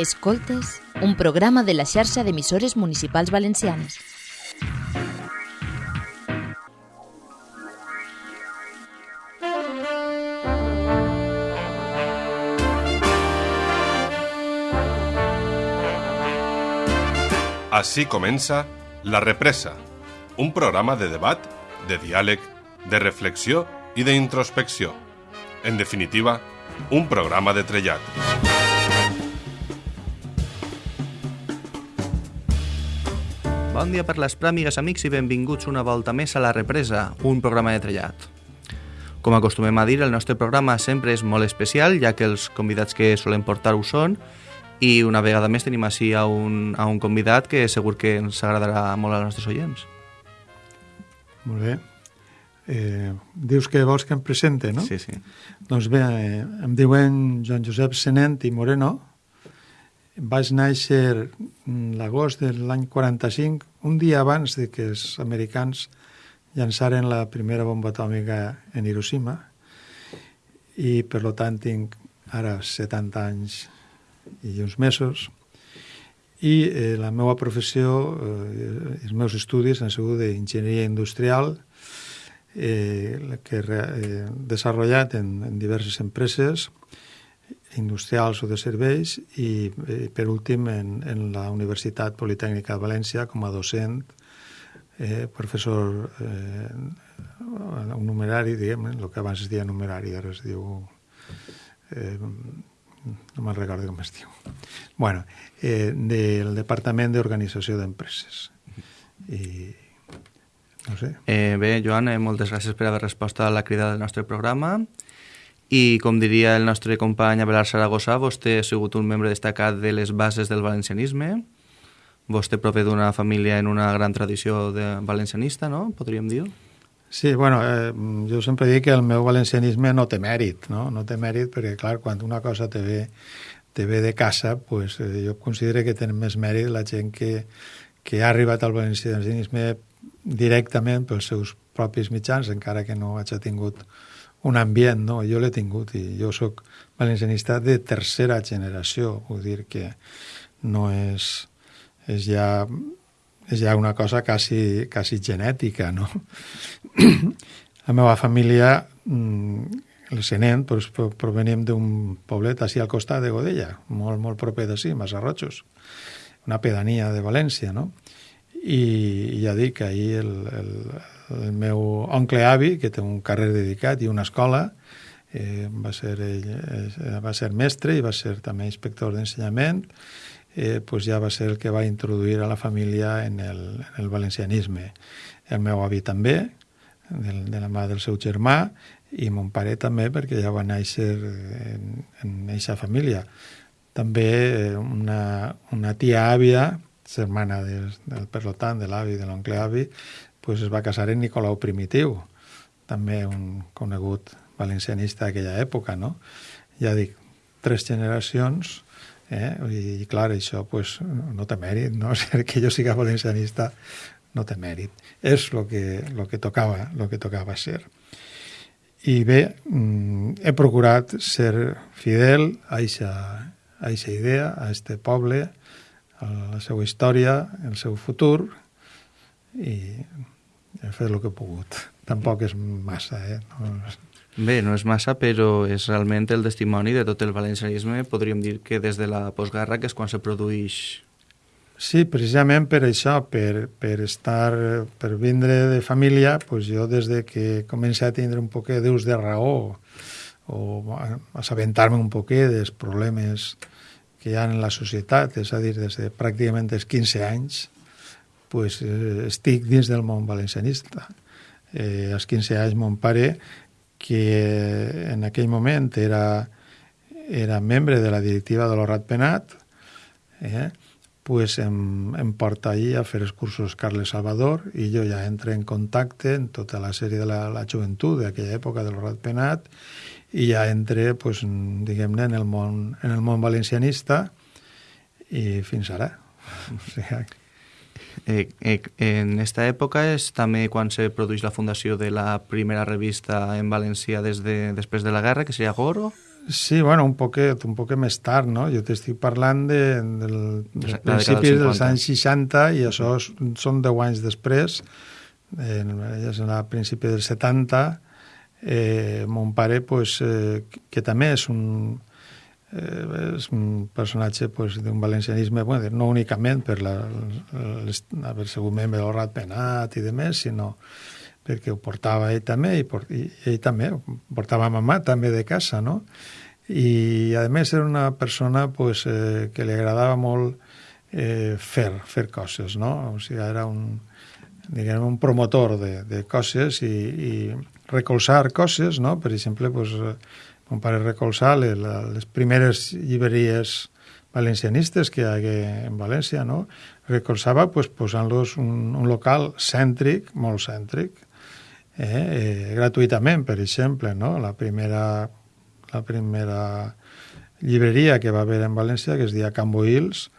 Escoltes, un programa de la xarxa d'emissores municipals valencianes. Així comença La Represa, un programa de debat, de diàleg, de reflexió i d'introspecció. En definitiva, un programa de trellat. Bon dia per les pràmigues, amics, i benvinguts una volta més a La Represa, un programa de trellat. Com acostumem a dir, el nostre programa sempre és molt especial, ja que els convidats que solem portar ho són, i una vegada més tenim així a un, a un convidat que segur que ens agradarà molt als nostres oients. Molt bé. Eh, dius que vols que em presente, no? Sí, sí. Doncs bé, eh, em diuen Joan Josep Senent i Moreno. Vaig néixer mm, l'agost de l'any 45, un dia abans de que els americans llançaren la primera bomba atòmica en Hiroshima i per lo tant tinc ara 70 anys i uns mesos. I eh, la meva professió, eh, els meus estudis han sigut d'enginyeria industrial eh, que he eh, desenvolupat en, en diverses empreses industrials o de serveis i, eh, per últim, en, en la Universitat Politècnica de València com a docent, eh, professor eh, un numerari, diguem, el que abans es deia numerari, ara es diu... Eh, no me'n recordo com es diu. bueno, eh, del Departament d'Organització d'Empreses. I no sé. Eh, bé, Joan, eh, moltes gràcies per haver respost a la crida del nostre programa. I, com diria el nostre company Abelard Saragossa, vostè ha sigut un membre destacat de les bases del valencianisme. Vostè prové d'una família en una gran tradició de valencianista, no? Podríem dir? Sí, bueno, eh, jo sempre dic que el meu valencianisme no té mèrit, no? No té mèrit perquè, clar, quan una cosa te ve, te ve de casa, pues, eh, jo considero que tenen més mèrit la gent que, que ha arribat al valencianisme directament pels seus propis mitjans, encara que no hagi tingut un ambient, no? Jo l'he tingut i jo sóc valencianista de tercera generació, vull dir que no és, és ja és ja una cosa quasi, quasi genètica, no? La meva família, mm, el Senent, doncs, provenim d'un poblet així al costat de Godella, molt, molt proper d'ací, Massarrotxos, una pedania de València, no? I ja dic, ahir el, el, el meu oncle avi, que té un carrer dedicat i una escola, eh, va, ser ell, eh, va ser mestre i va ser també inspector d'ensenyament, eh, pues ja va ser el que va introduir a la família en el, en el valencianisme. El meu avi també, de, de la mà del seu germà, i mon pare també, perquè ja va néixer en, eixa família. També eh, una, una tia àvia, germana del, del perlotant, de l'avi, de l'oncle avi, pues es va casar en Nicolau Primitiu, també un conegut valencianista d'aquella època, no? Ja dic, tres generacions Eh? I, clar, això pues, no té mèrit, no? Ser que jo siga valencianista no té mèrit. És el que, lo que, tocava, lo que tocava ser. I bé, mm, he procurat ser fidel a aquesta idea, a este poble, la seva història, el seu futur, i he fet el que he pogut. Tampoc és massa, eh? No, Bé, no és massa, però és realment el testimoni de tot el valencianisme. Podríem dir que des de la postguerra, que és quan se produeix... Sí, precisament per això, per, per estar, per vindre de família, pues jo des de que comencé a tindre un poquet d'ús de raó o assabentar-me un poquet dels problemes que hi ha en la societat, és a dir, des de pràcticament els 15 anys, pues, eh, estic dins del món valencianista. Eh, als 15 anys mon pare que en aquell moment era, era membre de la directiva de l'Horat Penat, eh, pues em, em porta allí a fer els cursos Carles Salvador i jo ja entro en contacte en tota la sèrie de la, la joventut d'aquella època de l'Horat Penat i ja entré, pues, diguem-ne, en, el món, en el món valencianista i fins ara. O sigui, Eh, eh, en esta època és també quan se produeix la fundació de la primera revista en valencià des de, després de la guerra, que seria Goro? Sí, bueno, un poquet, un poquet més tard, no? Jo t'estic parlant de, del, dels de principis dels dels anys 60 i això s- són 10 anys després. Eh, és a principi dels 70. Eh, mon pare, pues, eh, que també és un, eh, és un personatge pues, d'un valencianisme, bueno, no únicament per la, les, haver sigut membre del Rat Penat i de més, sinó perquè ho portava ell també i, por, i ell també, portava mamà també de casa, no? I a més era una persona pues, eh, que li agradava molt eh, fer, fer coses, no? O sigui, era un, diguem, un promotor de, de coses i, i recolzar coses, no? Per exemple, pues, eh, mon pare recolzar les, les primeres llibreries valencianistes que hi hagué en València, no? Recolzava pues, posant-los un, un local cèntric, molt cèntric, eh, eh, gratuïtament, per exemple, no? La primera, la primera llibreria que va haver en València, que es deia Cambo Hills,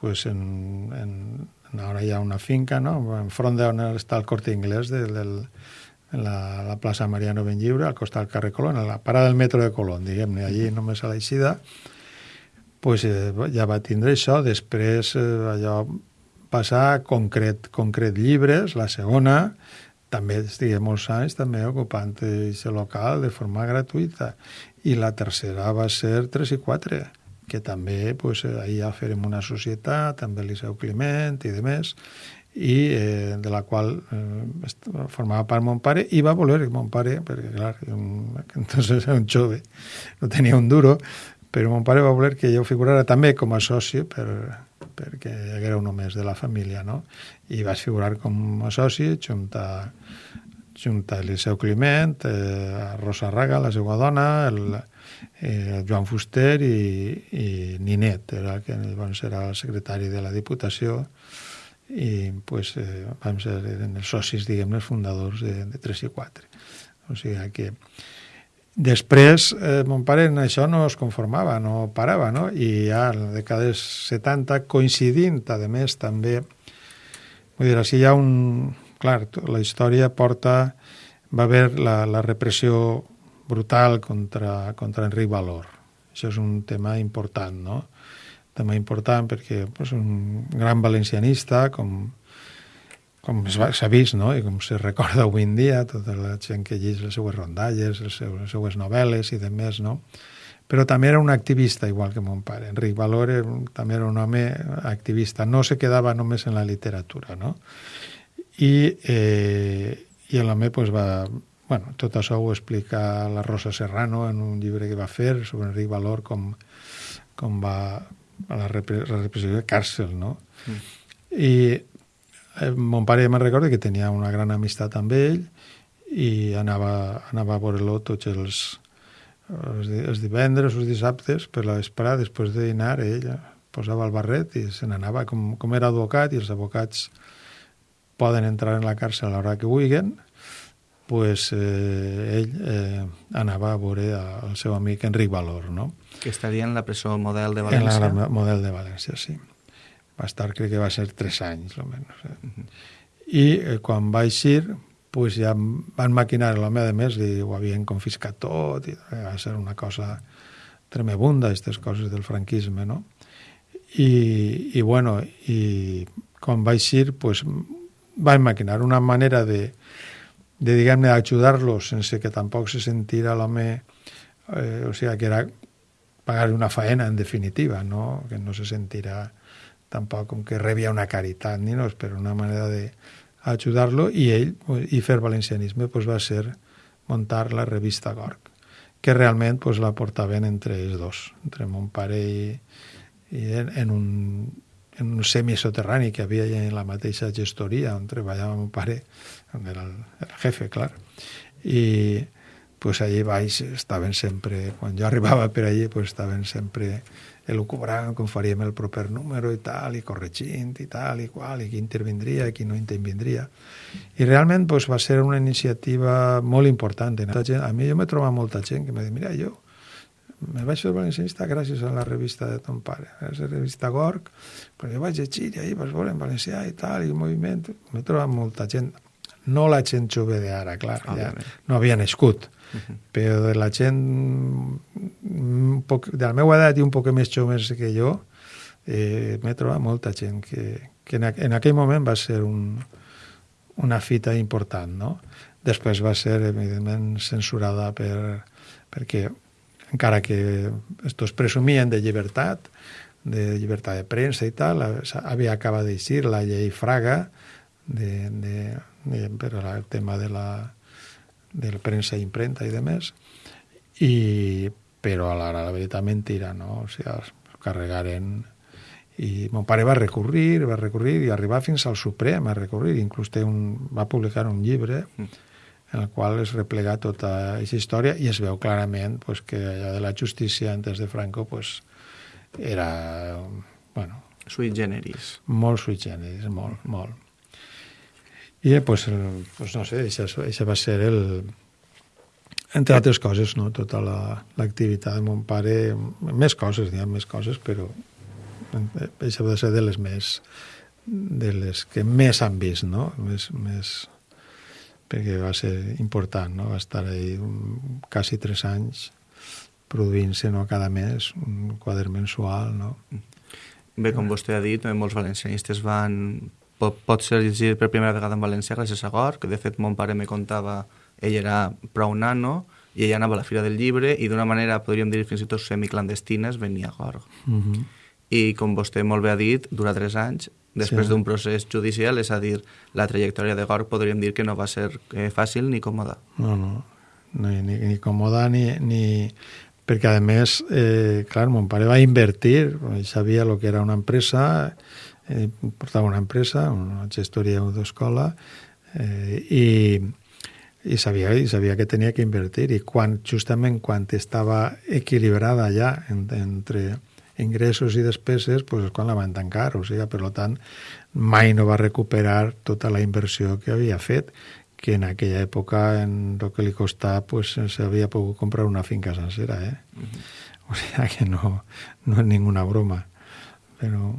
pues en, en, ara hi ha una finca, no? enfront d'on està el Corte Inglés de, del, en la, la plaça Mariano Benlliure, al costat del carrer Colón, a la parada del metro de Colón, diguem-ne, allí només a l'eixida, pues, eh, ja va tindre això, després eh, allò passar concret, concret llibres, la segona, també estigué molts anys també ocupant aquest local de forma gratuïta. I la tercera va ser 3 i 4, que també pues, eh, ahir ja farem una societat, també Liceu Climent i de més, i eh, de la qual eh, formava part mon pare i va voler mon pare, perquè clar, un, entonces era un jove, no tenia un duro, però mon pare va voler que jo figurara també com a soci per, perquè haguera un més de la família, no? I vaig figurar com a soci junt a, junt a Eliseu Climent, eh, a Rosa Raga, la seva dona, el, eh, Joan Fuster i, i Ninet, era, que llavors era el secretari de la Diputació, i pues, eh, vam ser els socis, diguem els fundadors de, de 3 i 4. O sigui que després eh, mon pare en això no es conformava, no parava, no? I ja en la dècada dels 70, coincidint, a més, també, vull dir, així hi ha un... Clar, la història porta... Va haver la, la repressió brutal contra, contra Enric Valor. Això és un tema important, no? Tema important perquè pues, un gran valencianista com, com s'ha vist no? i com se recorda avui en dia tota la gent que llegeix les seues rondalles les seues, les seues novel·les i de més no? però també era un activista igual que mon pare Enric Valor també era un home activista no se quedava només en la literatura no? i, eh, i l'home pues, va bueno, tot això ho explica la Rosa Serrano en un llibre que va fer sobre Enric Valor com, com va a la, repre la repressió de càrcel, no? Mm. I eh, mon pare me'n recorda que tenia una gran amistat amb ell i anava, anava a veure-lo tots els, els, els divendres, els dissabtes, per la vesprada, després de dinar, ell posava el barret i se n'anava, com, com era advocat, i els advocats poden entrar en la càrcel a l'hora que vulguin, pues, eh, ell eh, anava a veure el seu amic Enric Valor, no? Que estaria en la presó model de En València. la gran model de València, sí. Va estar, crec que va ser tres anys, almenys. Eh? I eh, quan va eixir, pues ja van maquinar l'home, a més, i ho havien confiscat tot, i va ser una cosa tremebunda, aquestes coses del franquisme, no? I, i bueno, i quan va eixir, pues, van maquinar una manera de, de diguem-ne, ajudar-los sense que tampoc se sentira l'home, eh, o sigui, que era pagar una faena, en definitiva, no? que no se sentirà tampoc com que rebia una caritat, ni no, però una manera de ajudar-lo, i ell, i fer valencianisme, pues, va ser muntar la revista Gorg, que realment pues, la portaven entre els dos, entre mon pare i, i en, en un en un semisoterrani que havia en la mateixa gestoria on treballava mon pare, on era el, el jefe, clar. I pues allí baix estaven sempre, quan jo arribava per allí, pues estaven sempre elucubrant com faríem el proper número i tal, i corregint i tal i qual, i qui intervindria i qui no intervindria. I realment pues, va ser una iniciativa molt important. Gent, a mi jo m'he trobat molta gent que m'ha dit, mira, jo me vaig fer valencianista gràcies a la revista de ton pare, a la revista Gorg, però jo vaig llegir i ahir vas veure en valencià i tal, i el moviment, m'he trobat molta gent, no la gent jove d'ara, clar, ja no havia nascut, però de la gent un poc, de la meva edat i un poc més joves que jo, eh, m'he trobat molta gent que, que en, en aquell moment va ser un, una fita important, no? Després va ser, evidentment, censurada per, perquè encara que estos presumien de llibertat, de llibertat de premsa i tal, havia acabat d'eixir la llei Fraga de, de, per al tema de la, de la premsa i impremta i de més, i, però a la, la veritat mentira, no? O sigui, es carregaren i mon pare va recurrir, va recurrir i arribar fins al Suprem a recurrir, inclús té un, va publicar un llibre en el qual es replega tota aquesta història i es veu clarament pues, que allò de la justícia antes de Franco pues, era, bueno... Sui generis. Molt sui generis, molt, molt. I, pues, pues no sé, això va ser el, entre altres coses, no? tota l'activitat la, de mon pare, més coses, diguem, més coses, però això va ser de les més de les que més han vist, no? Més, més, perquè va ser important, no? Va estar ahí un, quasi tres anys produint-se no, cada mes un quadern mensual. No? Bé, com vostè ha dit, molts valencianistes van... Pot, pot ser llegir per primera vegada en València gràcies a Gor, que de fet mon pare me contava, ell era prou nano, i ell anava a la Fira del Llibre i d'una manera, podríem dir, fins i tot semiclandestines, venia a Gor. Uh mhm. -huh. I com vostè molt bé ha dit, dura tres anys, després sí. d'un procés judicial, és a dir, la trajectòria de Gor podríem dir que no va ser eh, fàcil ni còmoda. No, no, ni, ni, ni còmoda ni, ni, perquè a més, eh, clar, mon pare va invertir, sabia el que era una empresa, eh, portava una empresa, una gestoria d'escola, eh, i, i sabia, i sabia que tenia que invertir i quan, justament quan estava equilibrada ja en, entre ingressos i despeses, pues és quan la van tancar, o sigui, per tant, mai no va recuperar tota la inversió que havia fet, que en aquella època, en el que li costava, pues, s'havia pogut comprar una finca sencera, eh? Uh -huh. O sigui que no, no és ninguna broma. Però...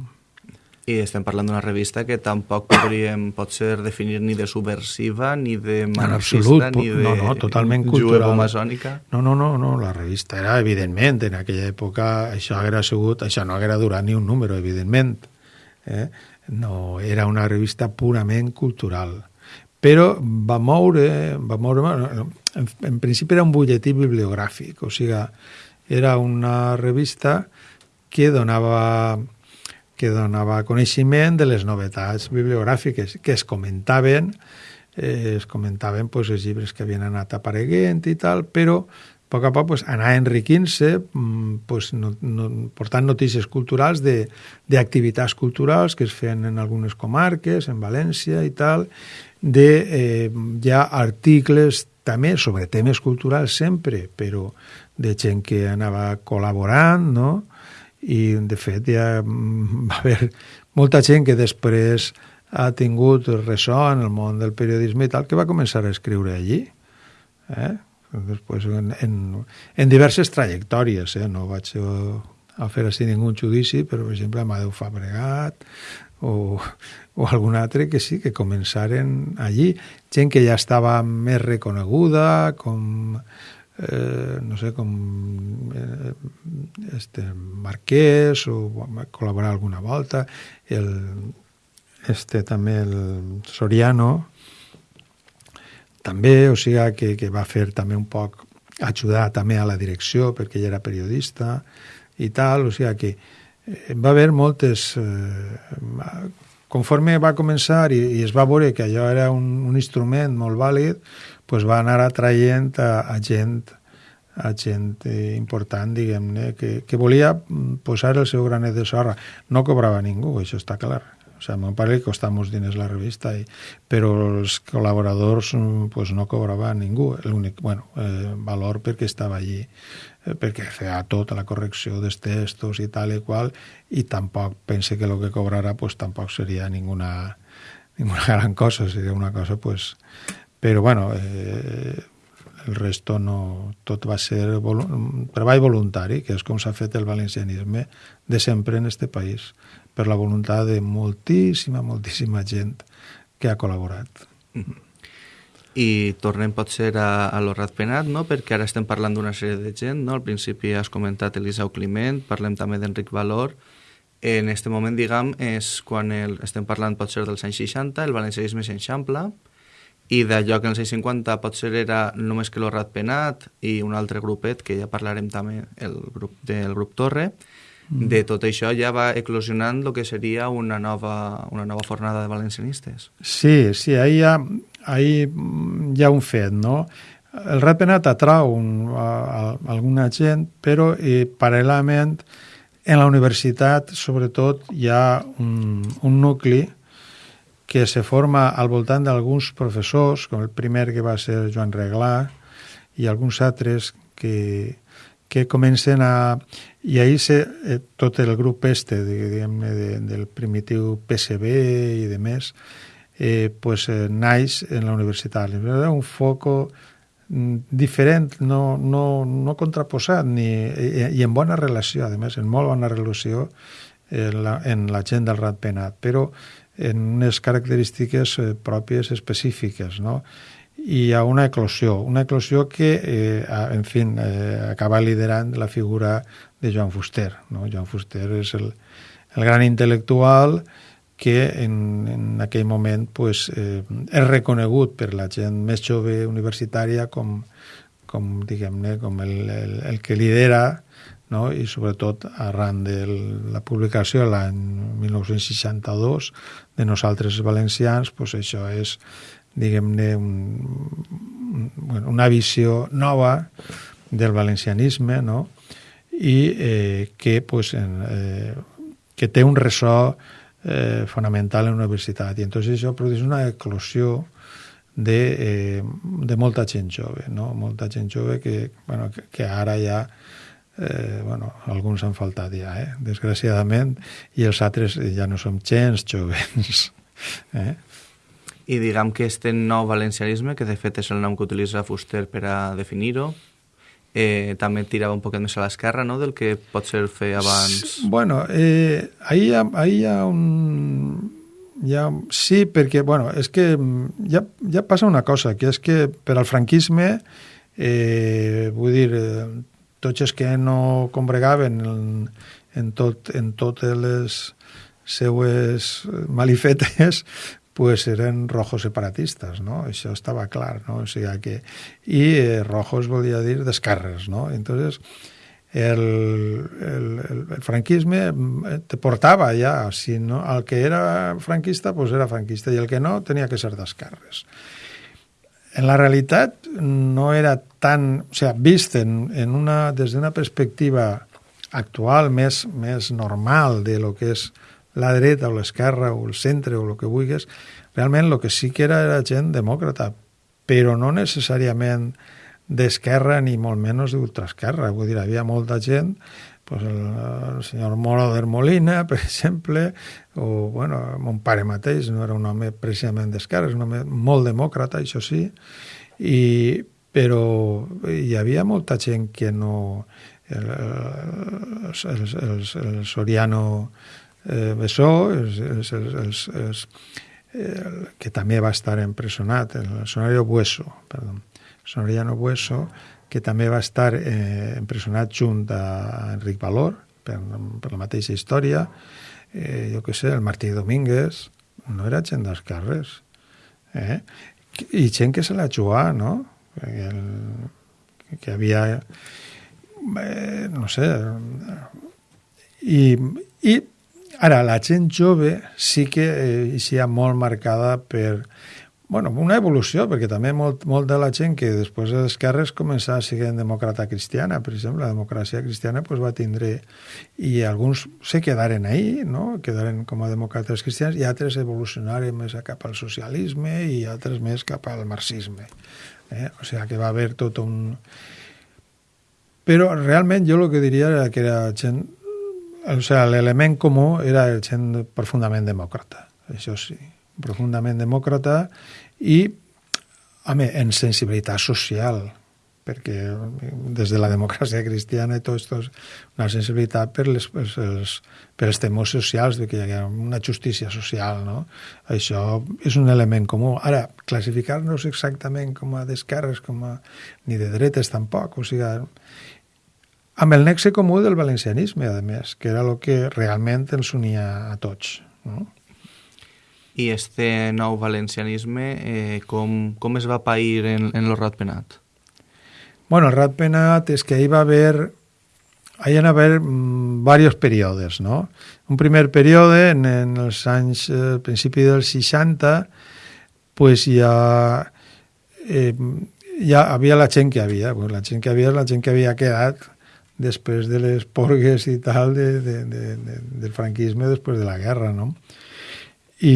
I estem parlant d'una revista que tampoc podríem, potser, definir ni de subversiva, ni de marxista, ni de no, no, totalment cultural. masònica. No, no, no, no, la revista era, evidentment, en aquella època això haguera sigut, això no haguera durat ni un número, evidentment. Eh? No, era una revista purament cultural però va moure, va moure en, en principi era un butlletí bibliogràfic, o sigui, era una revista que donava que donava coneixement de les novetats bibliogràfiques que es comentaven eh, es comentaven pues, els llibres que havien anat apareguent i tal, però a poc a poc pues, anar enriquint-se, mm, pues, no, no, portant notícies culturals d'activitats culturals que es feien en algunes comarques, en València i tal, de eh, ja articles també sobre temes culturals sempre, però de gent que anava col·laborant, no? I, de fet, ja mm, va haver molta gent que després ha tingut ressò en el món del periodisme i tal, que va començar a escriure allí. Eh? Després, en, en, en diverses trajectòries, eh? no vaig a fer així ningú judici, però, per exemple, Amadeu Fabregat, o, o algun altre que sí, que començaren allí. Gent que ja estava més reconeguda, com, eh, no sé, com eh, este Marquès, o va col·laborar alguna volta, el, este també el Soriano, també, o sigui, que, que va fer també un poc, ajudar també a la direcció, perquè ell era periodista i tal, o sigui que Eh, va haver moltes... Eh, conforme va començar i, i es va veure que allò era un, un instrument molt vàlid, pues va anar atraient a, a gent a gent important, diguem-ne, que, que volia posar el seu granet de sorra. No cobrava ningú, això està clar. O sigui, a meu pare li costava molts diners la revista, i, però els col·laboradors pues, no cobrava ningú. L'únic, bueno, eh, valor perquè estava allí Eh, perquè feia tota la correcció dels textos i tal i qual, i tampoc pense que el que cobrarà pues, tampoc seria ninguna, ninguna gran cosa, seria una cosa pues... Però bueno, eh, el resto no... Tot va ser volu treball voluntari, que és com s'ha fet el valencianisme de sempre en este país, per la voluntat de moltíssima, moltíssima gent que ha col·laborat. Mm -hmm. i tornem potser a, a lo Ratpenat, no? perquè ara estem parlant d'una sèrie de gent, no? al principi has comentat Eliseu Climent, parlem també d'Enric Valor, en aquest moment, diguem, és quan el, estem parlant potser dels anys 60, el valencianisme s'enxampla, i d'allò que en els anys 50 potser era només que lo Ratpenat i un altre grupet, que ja parlarem també, el grup del grup Torre, mm. de tot això ja va eclosionant el que seria una nova, una nova fornada de valencianistes. Sí, sí, ahí hi ha, ahí hi ha un fet, no? El Ratpenat atrau un, a, a, alguna gent, però eh, paral·lelament en la universitat, sobretot, hi ha un, un nucli que se forma al voltant d'alguns professors, com el primer que va ser Joan Reglà, i alguns altres que, que comencen a... I ahir se, eh, tot el grup este, diguem de, del primitiu PSB i de més, eh, pues, eh, naix en la universitat. Era un foco mm, diferent, no, no, no contraposat, ni, i, i en bona relació, a més, en molt bona relació en la, en la gent del Ratpenat, però en unes característiques eh, pròpies específiques, no? I hi ha una eclosió, una eclosió que, eh, en fi, eh, acaba liderant la figura de Joan Fuster. No? Joan Fuster és el, el gran intel·lectual que en, en aquell moment pues, eh, és reconegut per la gent més jove universitària com, com diguem-ne, com el, el, el que lidera no? i sobretot arran de la publicació l'any 1962 de nosaltres valencians, pues això és diguem-ne un, un, una visió nova del valencianisme no? i eh, que, pues, en, eh, que té un ressò eh, fonamental en la universitat i entonces això produeix una eclosió de, eh, de molta gent jove, no? molta gent jove que, bueno, que, que ara ja eh, bueno, alguns han faltat ja, eh? desgraciadament, i els altres ja no som gens jovens. Eh? I diguem que este nou valencianisme, que de fet és el nom que utilitza Fuster per a definir-ho, eh, també tirava un poquet més a l'esquerra no? del que pot ser fer abans. Bueno, eh, ahí, hi ha, ahí hi ha un... Hi ha, sí, perquè, bueno, és que ja, ja passa una cosa, que és que per al franquisme, eh, vull dir, eh, tots els que no combregaven en, en, tot, en totes les seues malifetes pues eren rojos separatistes, no? Això estava clar, no? O sigui que... I eh, rojos volia dir d'esquerres, no? Entonces, el, el, el franquisme eh, te portava ja, si no, el que era franquista, pues era franquista, i el que no tenia que ser d'esquerres. En la realitat no era tan... O sigui, vist en, en una, des d'una perspectiva actual més, més normal de lo que és la dreta o l'esquerra o el centre o el que vulguis, realment el que sí que era era gent demòcrata, però no necessàriament d'esquerra ni molt menys d'ultraesquerra. Vull dir, havia molta gent pues el, el senyor Moro de Molina, per exemple, o, bueno, mon pare mateix no era un home precisament d'esquerra, és un home molt demòcrata, això sí, i, però hi havia molta gent que no... El, el, el, el, Soriano eh, Bessó, els, els, els, els, el, que també va estar empresonat, el Sonario Bueso, perdó, Sonoriano Bueso, que també va estar eh, empresonat junt a Enric Valor per, per la mateixa història. Eh, jo què sé, el Martí Domínguez no era gent dels carrers. Eh? I gent que se la jugà, no? El, que havia... Eh, no sé... I, I ara, la gent jove sí que eh, hi ha molt marcada per bueno, una evolució, perquè també molt, molt de la gent que després de les esquerres començava a ser demòcrata cristiana, per exemple, la democràcia cristiana pues, va tindre... I alguns se quedaren ahí, no? quedaren com a demòcrates cristians, i altres evolucionaren més cap al socialisme i altres més cap al marxisme. Eh? O sigui que va haver tot un... Però realment jo el que diria era que era gent... O sigui, l'element comú era gent profundament demòcrata, això sí, profundament demòcrata i, home, en sensibilitat social, perquè des de la democràcia cristiana i tot esto és una sensibilitat per, les, per, els, per els temors socials, de que hi ha una justícia social, no? Això és un element comú. Ara, classificar-nos exactament com a d'esquerres, com a... ni de dretes tampoc, o sigui, amb el nexe comú del valencianisme, a més, que era el que realment ens unia a tots, no? I este nou valencianisme, eh, com, com es va pair en, en el Ratpenat? Bueno, el Ratpenat és que hi va haver hi va haver mm, diversos períodes, no? Un primer període, en, en els anys, eh, principi dels 60, pues ja, eh, ja havia la gent que havia, pues la gent que havia la gent que havia quedat després de les porgues i tal de, de, de, de, del franquisme després de la guerra, no? I,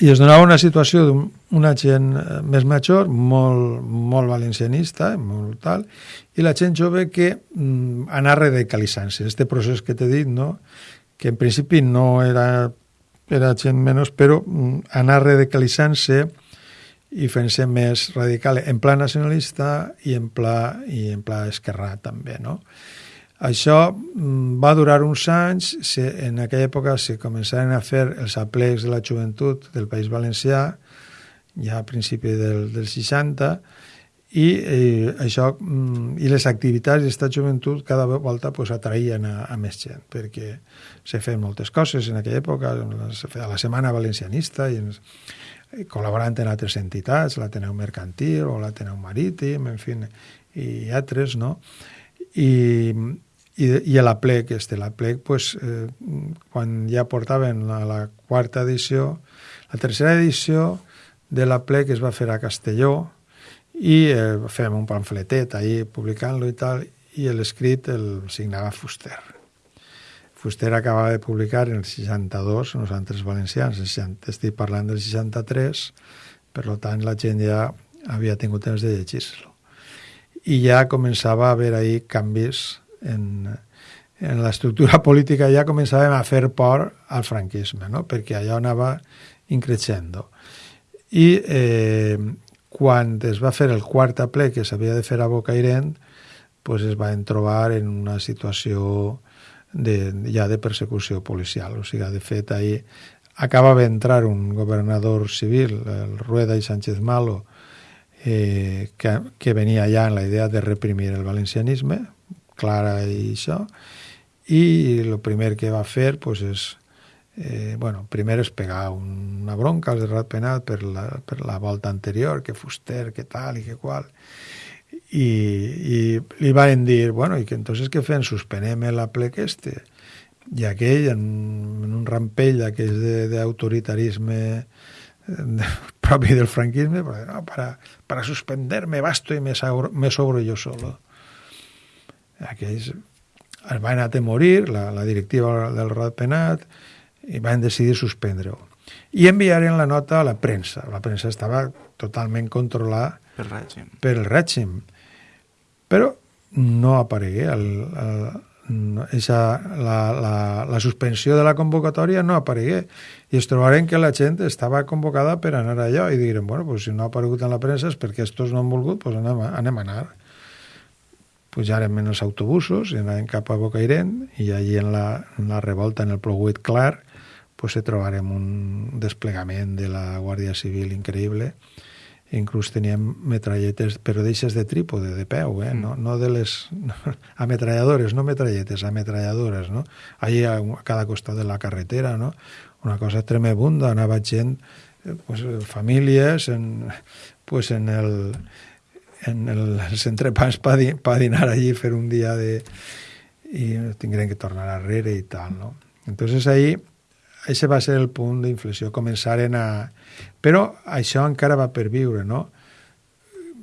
i es donava una situació d'una gent eh, més major, molt, molt valencianista, molt tal, i la gent jove que mm, anar radicalitzant-se. Este procés que t'he dit, no? que en principi no era, era gent menys, però mm, anar radicalitzant-se i fent-se més radical en pla nacionalista i en pla, i en pla esquerrà també, no? Això mm, va durar uns anys, se, en aquella època se començaren a fer els aplecs de la joventut del País Valencià, ja a principi del, del 60, i eh, això mm, i les activitats d'aquesta joventut cada volta pues, atraïen a, a més gent, perquè se feien moltes coses en aquella època, se feia la Setmana Valencianista, i ens, col·laborant en altres entitats, l'Ateneu Mercantil o l'Ateneu Marítim, en fi, i altres, no? I, i, i a la plec, este, la plec, pues, eh, quan ja portaven la, la quarta edició, la tercera edició de la plec es va fer a Castelló i eh, fem un pamfletet ahí publicant-lo i tal, i l'escrit el signava Fuster. Fuster acabava de publicar en el 62, nosaltres valencians, estic parlant del 63, per tant la gent ja havia tingut temps de llegir-lo. I ja començava a haver ahí canvis en, en l'estructura política ja començàvem a fer por al franquisme, no? perquè allò anava increixendo. I eh, quan es va fer el quart ple que s'havia de fer a Bocairent, pues es van trobar en una situació de, ja de persecució policial. O sigui, de fet, ahir acaba d'entrar un governador civil, el Rueda i Sánchez Malo, eh, que, que venia ja en la idea de reprimir el valencianisme, clara i això, i el primer que va fer pues, és eh, bueno, primer és pegar una bronca al Rat Penat per la, per la volta anterior, que Fuster, que tal i que qual, i, i li van dir, bueno, i que entonces què fem? Suspenem la plec este. I aquell, en, en un rampell d'aquells d'autoritarisme de, propi del franquisme, no, para, para suspenderme basto y me, me sobro yo solo aquells es van atemorir, la, la directiva del Rat Penat, i van decidir suspendre-ho. I enviaren la nota a la premsa. La premsa estava totalment controlada per, règim. per el règim. Però no aparegué. El, el, esa, la, la, la suspensió de la convocatòria no aparegué. I es trobaren que la gent estava convocada per anar allò i diren, bueno, pues si no ha aparegut en la premsa és perquè estos no han volgut, pues anem, anem a anar pujàrem en els autobusos i anàvem cap a Bocairent i allí en la, en la revolta, en el Ploguit clar, pues, trobarem un desplegament de la Guàrdia Civil increïble. Inclús teníem metralletes, però d'eixes de trípode, de peu, eh? no, no de les ametralladores, no metralletes, ametralladores, no? Allí a, a cada costat de la carretera, no? Una cosa tremebunda, anava gent, eh, pues, famílies, en, pues, en el, en el, els entrepans per pa dinar allí, fer un dia de... i tindrem que tornar arrere i tal, no? Entonces ahí, això va ser el punt d'inflexió, començaren a... Però això encara va per viure, no?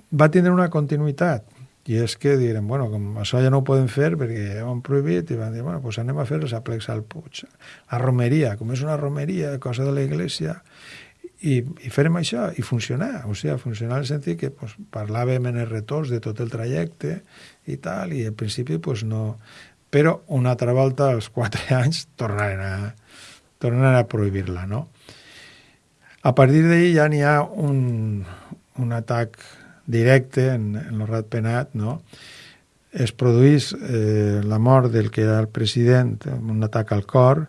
Va tindre una continuïtat, i és que direm, bueno, com això ja no ho podem fer perquè ho han prohibit, i van dir, bueno, pues anem a fer els aplecs al Puig. La romeria, com és una romeria, cosa de la iglesia, i, i fèrem això i funcionar, o sigui, funcionar en el sentit que pues, parlàvem en els retorns de tot el trajecte i tal, i al principi pues, no... Però una altra volta, als quatre anys, tornaren a, tornaren a prohibir-la, no? A partir d'ahir ja n'hi ha un, un atac directe en, en el penat, no? es produís eh, la mort del que era el president, un atac al cor,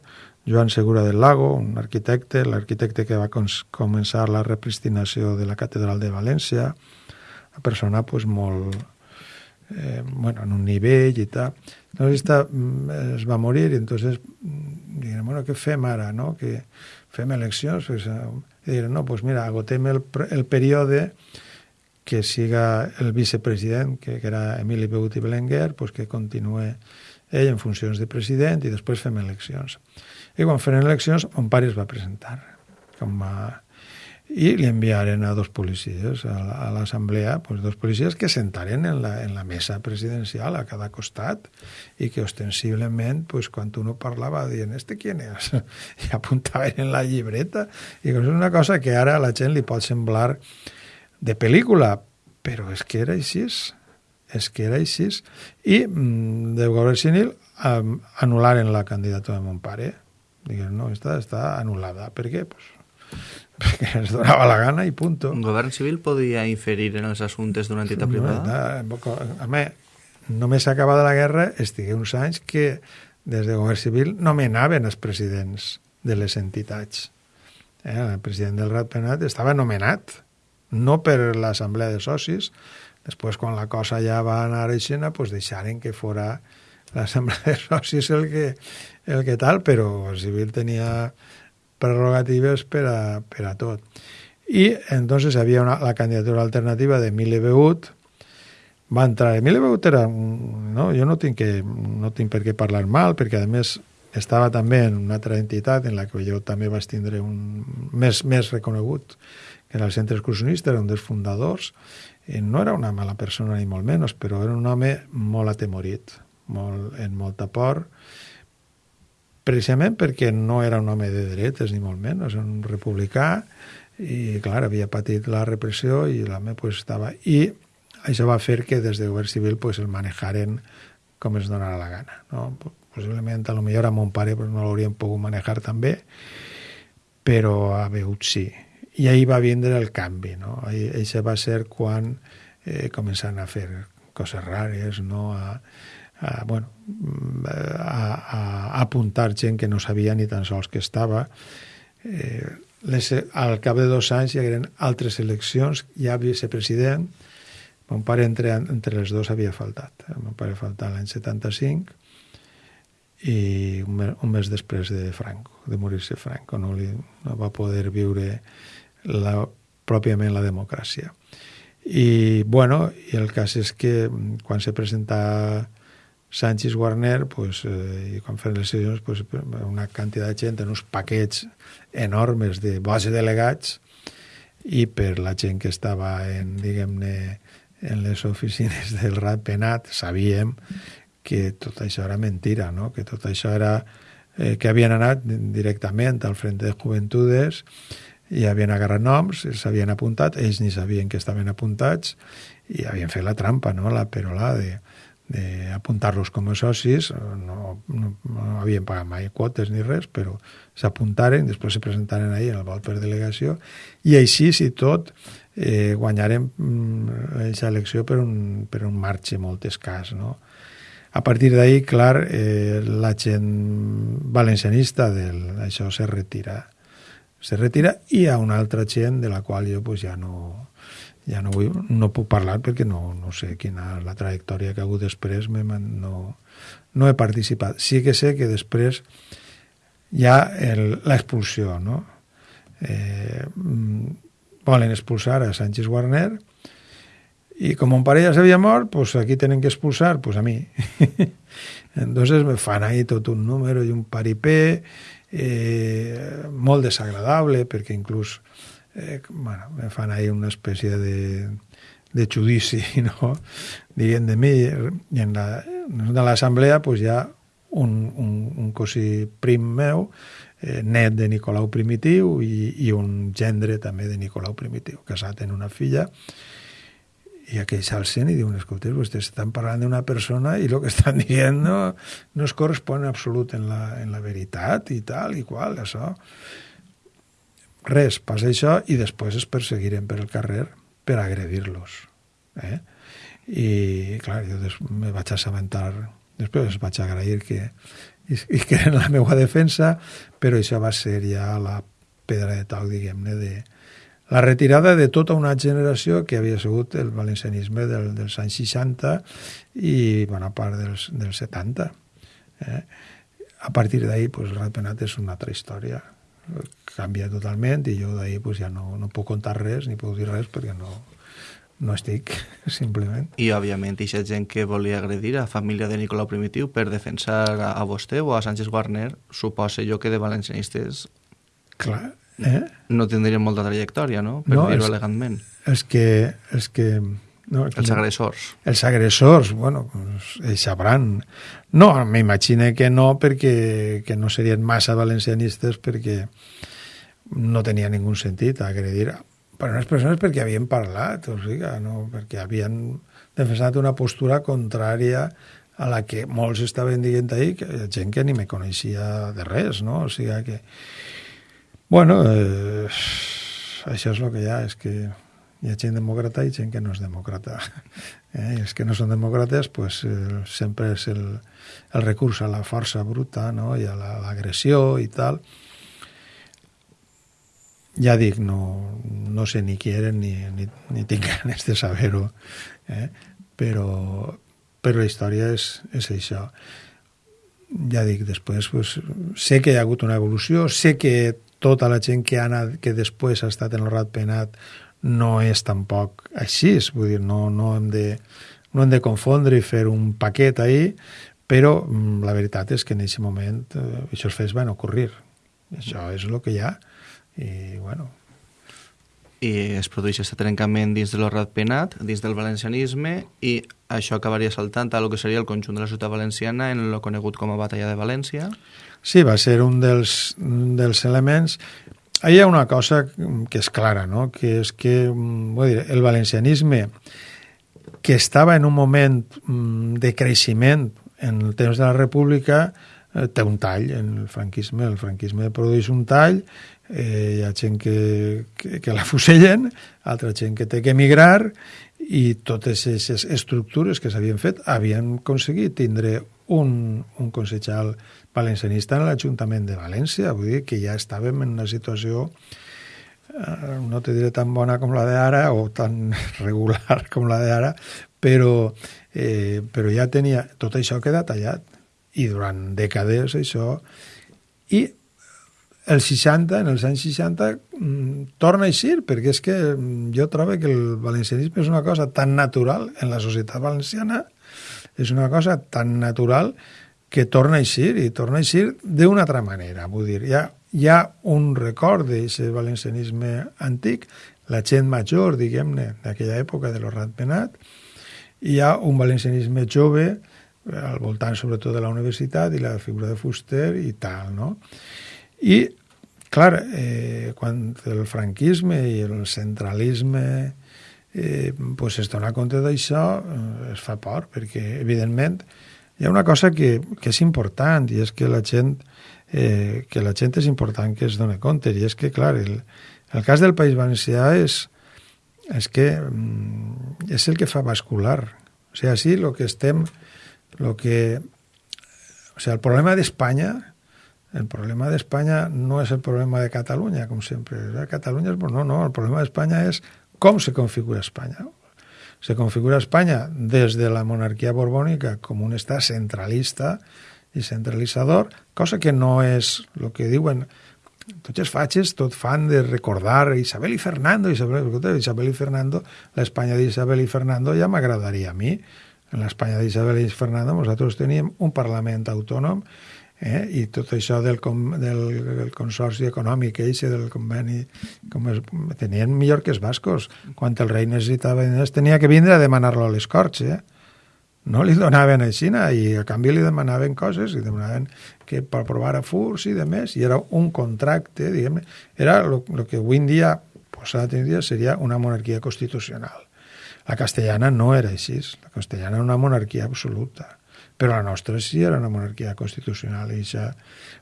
Joan Segura del Lago, un arquitecte, l'arquitecte que va començar la repristinació de la catedral de València, una persona pues, molt, eh, bueno, en un nivell i tal. Entonces esta, mm, es va morir i entonces mm, diguem, bueno, què fem ara, no? Que fem eleccions? Pues, eh, i diguem, no, pues mira, agotem el, el període que siga el vicepresident, que, que era Emili Beuti Belenguer, pues que continue ell en funcions de president i després fem eleccions. I quan fem eleccions, mon pare es va presentar com a i li enviaren a dos policies a l'assemblea, pues, dos policies que sentaren en la, en la mesa presidencial a cada costat i que ostensiblement, pues, quan uno parlava, dient, este quién és? I apuntaven en la llibreta. I és una cosa que ara a la gent li pot semblar de pel·lícula, però és que era així, és que era així. I mm, de govern um, anul·laren la candidatura de mon pare. Diguem, no, està, està anul·lada. Per què? Pues, perquè ens donava la gana i punto. Un govern civil podia inferir en els assumptes d'una entitat privada? A mi, només s'acabada la guerra, estigué uns anys que des de govern civil nomenaven els presidents de les entitats. Eh, el president del Ratpenat estava nomenat, no per l'assemblea de socis, després quan la cosa ja va anar a Xena, pues deixaren que fora l'assemblea de socis el que, el que tal, però el civil tenia prerrogatives per a, per a tot. I entonces havia una, la candidatura alternativa de Mile Beut, va entrar. Emili Beut era... No, jo no tinc, que, no tinc per què parlar mal, perquè a més estava també en una altra entitat en la que jo també vaig tindre un més, més reconegut, que era el Centre Excursionista, era un dels fundadors, i no era una mala persona ni molt menys, però era un home molt atemorit, molt, en molta por, precisament perquè no era un home de dretes, ni molt menys, era un republicà, i, clar, havia patit la repressió i l'home pues, estava... I això va fer que des de govern civil pues, el manejaren com es donara la gana. No? Possiblement, a lo millor a mon pare pues, no l'haurien pogut manejar també, però a Beut sí. I ahir va vindre el canvi. No? Això va ser quan eh, començaran a fer coses rares, no? a, a, bueno, a, a apuntar gent que no sabia ni tan sols que estava. Eh, les, al cap de dos anys hi hagueren altres eleccions, ja vicepresident, mon pare entre, entre els dos havia faltat. El meu pare faltat l'any 75 i un mes, un mes després de Franco, de morir-se Franco, no, li, no va poder viure la, pròpiament la democràcia. I, bueno, i el cas és que quan se presenta Sánchez Warner, pues, eh, les sessions, pues, una quantitat de gent en uns paquets enormes de base delegats i per la gent que estava en, diguem-ne, en les oficines del Rat Penat, sabíem que tot això era mentira, no? que tot això era eh, que havien anat directament al Frente de Juventudes i havien agarrat noms, s'havien apuntat, ells ni sabien que estaven apuntats i havien fet la trampa, no? la perolada de d'apuntar-los com a socis, no, no, no havien pagat mai quotes ni res, però s'apuntaren, després se presentaren ahir en el vot per delegació, i així, si tot, eh, guanyarem mm, elecció per un, per un marge molt escàs. No? A partir d'ahir, clar, eh, la gent valencianista del, això se retira. Se retira i hi ha una altra gent de la qual jo pues, ja no, ja no, vull, no puc parlar perquè no, no sé quina la trajectòria que ha hagut després, no, no he participat. Sí que sé que després hi ha l'expulsió, no? Eh, volen expulsar a Sánchez Warner i com un pare ja s'havia mort, pues aquí tenen que expulsar, pues a mi. Entonces me fan ahí tot un número i un paripé eh, molt desagradable perquè inclús eh, bueno, me fan ahí una espècie de, de judici, no? diguem de mi, i en la, de l'assemblea pues, hi ha un, un, un cosí prim meu, eh, net de Nicolau Primitiu i, i un gendre també de Nicolau Primitiu, casat en una filla, i aquells s'alcen i diuen, escolta, vostès estan parlant d'una persona i el que estan dient no, no es correspon en absolut en la, en la veritat i tal i qual, això. Res, passa això i després es perseguiren per el carrer per agredir-los. Eh? I, clar, jo me vaig assabentar, després vaig agrair que, i, i que en la meva defensa, però això va ser ja la pedra de toc, diguem-ne, de la retirada de tota una generació que havia sigut el valencianisme del, dels anys 60 i bona part dels, dels 70. Eh? A partir d'ahir, pues, el Ratpenat és una altra història. Canvia totalment i jo d'ahir pues, ja no, no puc contar res ni puc dir res perquè no, no estic, simplement. I, òbviament, aquesta gent que volia agredir a família de Nicolau Primitiu per defensar a, a vostè o a Sánchez Guarner, suposa jo que de valencianistes Clar, eh? no tindrien molta trajectòria, no? Per No, dir-ho és- elegantment. Els que... Els que no, Els agressors. Els agressors, bueno, pues, ells sabran. No, m'imagine que no, perquè que no serien massa valencianistes perquè no tenia ningú sentit agredir per unes persones perquè havien parlat, o sigui, no, perquè havien defensat una postura contrària a la que molts estaven dient ahir, que gent que ni me coneixia de res, no? O sigui que... Bueno, eh, això és el que hi ha, és que hi ha gent demòcrata i gent que no és demòcrata. Eh? I els que no són demòcrates pues, eh, sempre és el, el recurs a la força bruta no? i a la- l'agressió i tal. Ja dic, no, no sé ni qui eren ni, ni, ni tinc ganes de saber-ho, eh? però, però la història és, és això. Ja dic, després pues, sé que hi ha hagut una evolució, sé que tota la gent que, ha anat, que després ha estat en el rat penat no és tampoc així, vull dir, no, no, hem de, no hem de confondre i fer un paquet ahí, però mm, la veritat és que en aquest moment eh, aquests fets van ocorrir. Això és el que hi ha i, bueno, I es produeix aquest trencament dins de l'horrat penat, dins del valencianisme, i això acabaria saltant a lo que seria el conjunt de la ciutat valenciana en el conegut com a Batalla de València. Sí, va ser un dels, un dels elements. Hi ha una cosa que és clara, no? que és que mm, vull dir, el valencianisme, que estava en un moment mm, de creixement en el temps de la República, eh, té un tall en el franquisme. El franquisme produeix un tall, eh, hi ha gent que, que, que la fusellen, altra gent que té que emigrar, i totes aquestes estructures que s'havien fet havien aconseguit tindre un, un consellal valencianista en l'Ajuntament de València, vull dir que ja estàvem en una situació eh, no te diré tan bona com la d'ara o tan regular com la d'ara, però, eh, però ja tenia... Tot això queda tallat. I durant dècades això... I els 60, en els anys 60, mm, torna a eixir, perquè és que mm, jo trobo que el valencianisme és una cosa tan natural en la societat valenciana, és una cosa tan natural que torna a eixir, i torna a eixir d'una altra manera. Vull dir, hi ha, hi ha un record d'aquest valencianisme antic, la gent major, diguem-ne, d'aquella època de l'Orrat Penat, hi ha un valencianisme jove, eh, al voltant sobretot de la universitat i la figura de Fuster i tal, no? I, clar, eh, quan el franquisme i el centralisme eh, pues es dona compte d'això, eh, es fa por, perquè, evidentment, hi ha una cosa que, que és important, i és que la gent eh, que la gent és important que es doni compte, i és que, clar, el, el cas del País Valencià és, és que mm, és el que fa bascular. O sigui, així el que estem... Lo que, o sigui, el problema d'Espanya el problema d'Espanya no és el problema de Catalunya, com sempre. Catalunya és... No, no, el problema d'Espanya és com se configura Espanya. Se configura Espanya des de la monarquia borbònica com un estat centralista i centralitzador, cosa que no és el que diuen tots els fatxes tot fan de recordar Isabel i Fernando, Isabel, Isabel i Fernando, l'Espanya d'Isabel i Fernando ja m'agradaria a mi. En l'Espanya d'Isabel i Fernando nosaltres teníem un Parlament autònom eh? i tot això del, com, del, del consorci econòmic eixe del conveni com es, tenien millor que els bascos quan el rei necessitava diners tenia que vindre a demanar-lo a les Corts eh? no li donaven a Xina i a canvi li demanaven coses i demanaven que per provar a furs i de més i era un contracte diguem era el que avui en dia posat en dia seria una monarquia constitucional la castellana no era així la castellana era una monarquia absoluta però la nostra sí era una monarquia constitucional i això,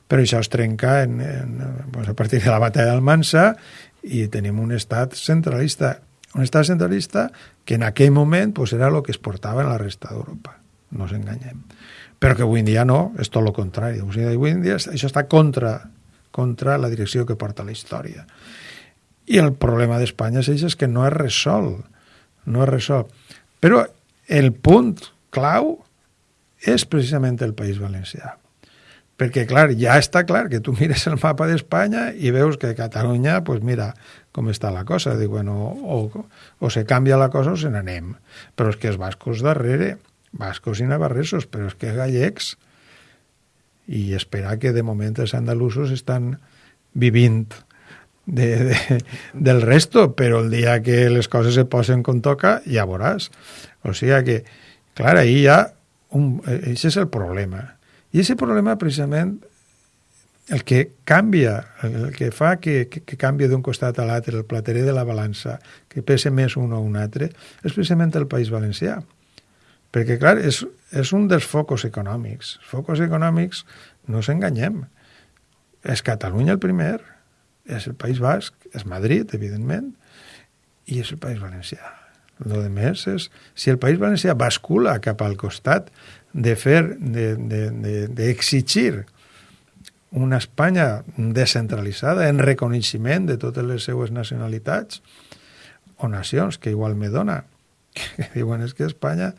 però això es trenca en, en, pues a partir de la batalla d'Almansa i tenim un estat centralista un estat centralista que en aquell moment pues, era el que es portava en la resta d'Europa, no ens enganyem. Però que avui en dia no, és tot el contrari. O sigui, avui en dia això està contra, contra la direcció que porta la història. I el problema d'Espanya és, és que no és resol, no és resol. Però el punt clau és precisament el País Valencià. Perquè, clar, ja està clar que tu mires el mapa d'Espanya i veus que Catalunya, pues mira com està la cosa. Dic, bueno, o, o se canvia la cosa o se n'anem. Però és que els bascos darrere, bascos i navarresos, però és que gallecs, i esperar que de moment els andalusos estan vivint de, de, del resto, però el dia que les coses se posen com toca, ja veuràs. O sigui que, clar, ahir ja... Un, això és el problema i aquest problema, precisament, el que canvia, el que fa que, que, que canvia d'un costat a l'altre, el platerer de la balança, que pese més un o un altre, és precisament el País Valencià. Perquè, clar, és, és un dels focus econòmics. Els focus econòmics, no s'enganyem, és Catalunya el primer, és el País Basc, és Madrid, evidentment, i és el País Valencià. Lo de més és, si el País Valencià bascula cap al costat de fer, d'exigir de, de, de una Espanya descentralitzada en reconeixement de totes les seues nacionalitats o nacions, que igual me dona, que diuen és que Espanya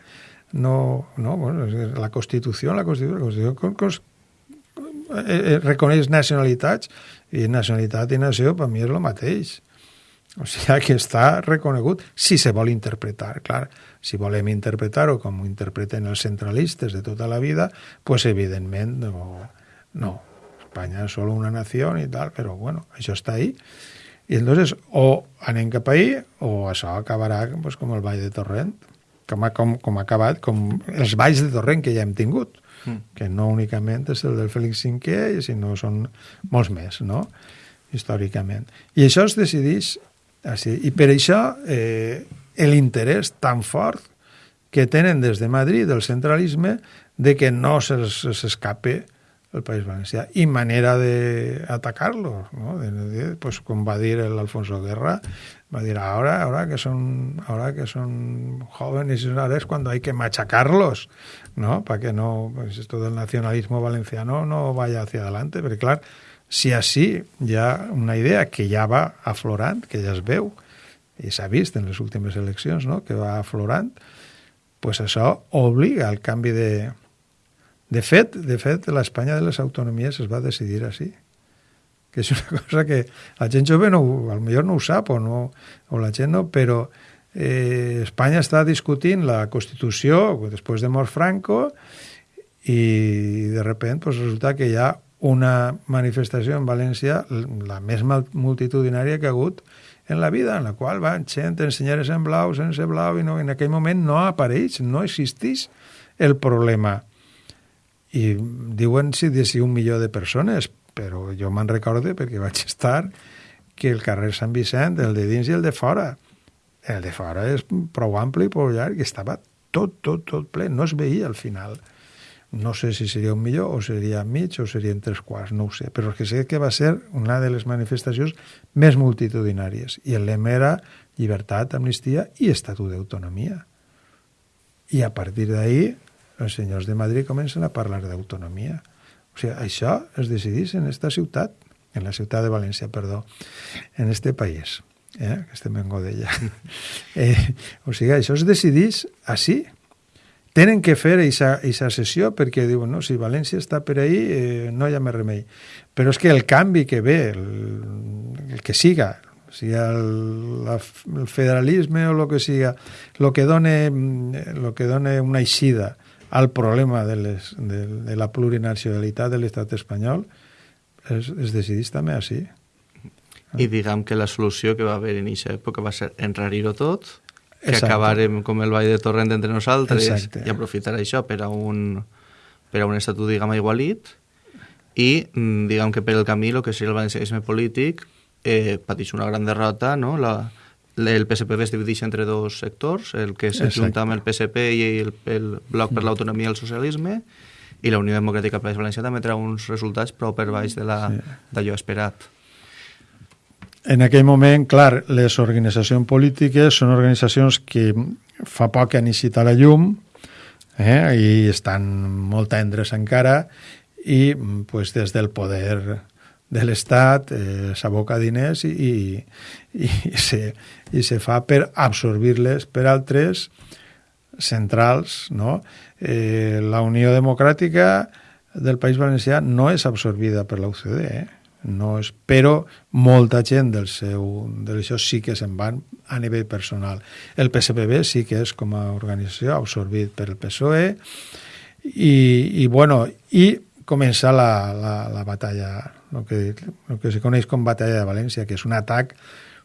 no, no bueno, la Constitució, la Constitució, la Constitució con, con, eh, eh, reconeix nacionalitats i nacionalitat i nació per mi és el mateix. O sigui que està reconegut si se vol interpretar, clar. Si volem interpretar-ho com ho interpreten els centralistes de tota la vida, pues evidentment no, no. Espanya és solo una nació i tal, però bueno, això està ahí. I entonces o anem cap ahí o això acabarà pues, com el Vall de Torrent, com, com, com ha acabat, com els valls de Torrent que ja hem tingut, mm. que no únicament és el del Fèlix V, sinó són molts més, no?, històricament. I això es decideix així. I per això eh, l'interès tan fort que tenen des de Madrid, el centralisme, de que no s'escape el País Valencià. I manera d'atacar-lo, ¿no? De, de, pues, com va dir l'Alfonso Guerra, va dir, ahora, ahora que son, ahora que son jóvenes y ahora es cuando hay que machacarlos, ¿no? Para que no, pues esto del nacionalismo valenciano no vaya hacia adelante, perquè clar, si així hi ha una idea que ja va aflorant, que ja es veu, i s'ha vist en les últimes eleccions, no? que va aflorant, pues això obliga al canvi de... De fet, de fet, l'Espanya de les autonomies es va decidir així que és una cosa que la gent jove no, millor no ho sap o, no, o la gent no, però eh, Espanya està discutint la Constitució després de mort Franco i de repent pues, resulta que hi ha una manifestació en València, la més multitudinària que ha hagut en la vida, en la qual van gent en senyores en blau, sense blau, i no, en aquell moment no apareix, no existeix el problema. I diuen si de si un milió de persones, però jo me'n recorde perquè vaig estar que el carrer Sant Vicent, el de dins i el de fora, el de fora és prou ampli i prou llarg, i estava tot, tot, tot ple, no es veia al final. No sé si seria un millor o seria mig o serien tres quarts, no ho sé, però que sé que va ser una de les manifestacions més multitudinàries i el lema era llibertat, amnistia i estatut d'autonomia. I a partir d'ahir els senyors de Madrid comencen a parlar d'autonomia. O sigui, això es decidís en esta ciutat, en la ciutat de València, perdó, en este país, eh? que estem en Godella. eh, o sigui, això es decidís així, tenen que fer aquesta sessió perquè diuen, no, si València està per ahí, eh, no hi ha més remei. Però és que el canvi que ve, el, el que siga, sigui el, la, el federalisme o el que siga, el que done, lo que done una eixida al problema de, les, de, de la plurinacionalitat de l'estat espanyol es, es decidís també així. I diguem que la solució que va haver en aquesta època va ser enrarir-ho tot que Exacte. acabarem com el Vall de Torrent entre nosaltres Exacte. i aprofitar això per a un, per a un estatut, diguem, igualit i, mm, diguem que per el camí, el que seria el valencianisme polític, eh, pateix una gran derrota, no? La, el PSP es divideix entre dos sectors, el que s'ajunta amb el PSP i el, el Bloc per l'Autonomia i el Socialisme, i la Unió Democràtica País Valencià també treu uns resultats prou per baix d'allò sí. esperat. En aquell moment, clar, les organitzacions polítiques són organitzacions que fa poc han eixit a la llum eh, i estan molt tendres encara i pues, des del poder de l'Estat eh, s'aboca diners i, i, i, se, i se fa per absorbir-les per altres centrals. No? Eh, la Unió Democràtica del País Valencià no és absorbida per l'OCDE, eh? No és, però molta gent del seu, de això sí que se'n van a nivell personal. El PSPB sí que és com a organització absorbit per el PSOE i, i bueno, i comença la, la, la batalla, el que, el que se coneix com batalla de València, que és un atac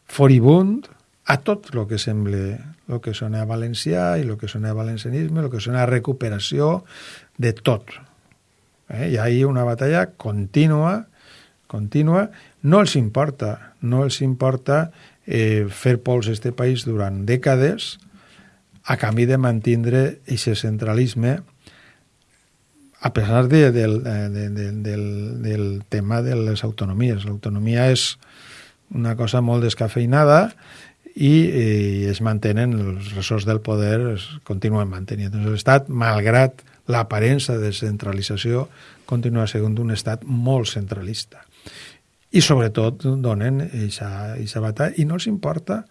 foribund a tot el que sembla el que sona a valencià i el que sona a valencianisme, el que sona a recuperació de tot. Eh? Hi ha una batalla contínua, contínua. No els importa, no els importa eh, fer pols a aquest país durant dècades a canvi de mantindre aquest centralisme a pesar de, del, de, de, del, del tema de les autonomies. L'autonomia és una cosa molt descafeinada i eh, es mantenen, els ressorts del poder es continuen mantenint. Doncs l'Estat, malgrat l'aparença de centralització, continua sent un estat molt centralista. I sobretot donen aquesta batalla. I no els importa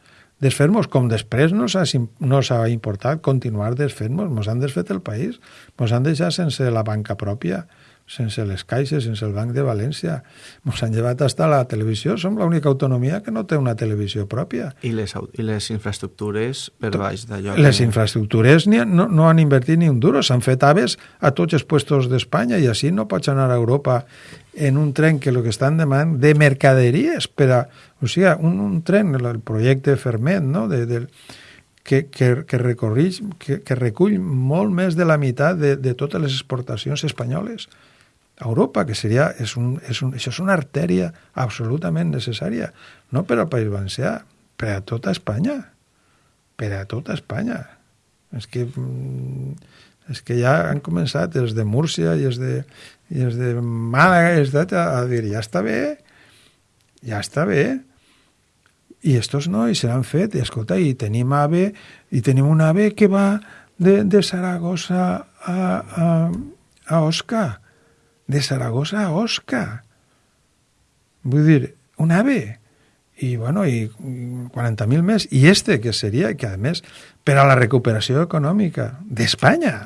desfer-nos, com després no s'ha no importat continuar desfent-nos, ens han desfet el país, ens han deixat sense la banca pròpia, sense les caixes, sense el Banc de València. Ens han llevat hasta la televisió. Som l'única autonomia que no té una televisió pròpia. I les, i les infraestructures per baix d'allò? Les que... infraestructures ni, no, no han invertit ni un duro. S'han fet aves a tots els puestos d'Espanya i així no pots anar a Europa en un tren que el que estan demanant de mercaderies per a... O sigui, un, un tren, el, el projecte Fermet, no?, de, de, que, que, que, recorrix, que, que recull molt més de la meitat de, de totes les exportacions espanyoles a Europa, que seria, és un, és un, això és una artèria absolutament necessària, no per al País Valencià, per a tota Espanya, per a tota Espanya. És que, mm, és que ja han començat els de Múrcia i els de, i els de Màlaga els de, a dir, ja està bé, ja està bé, i estos nois se l'han fet, i escolta, i tenim AVE, i tenim un AVE que va de, de Saragossa a, a, a Osca, de Saragossa a Osca. Vull dir, un AVE. I, bueno, i 40.000 més. I este, que seria, que a més, per a la recuperació econòmica d'Espanya,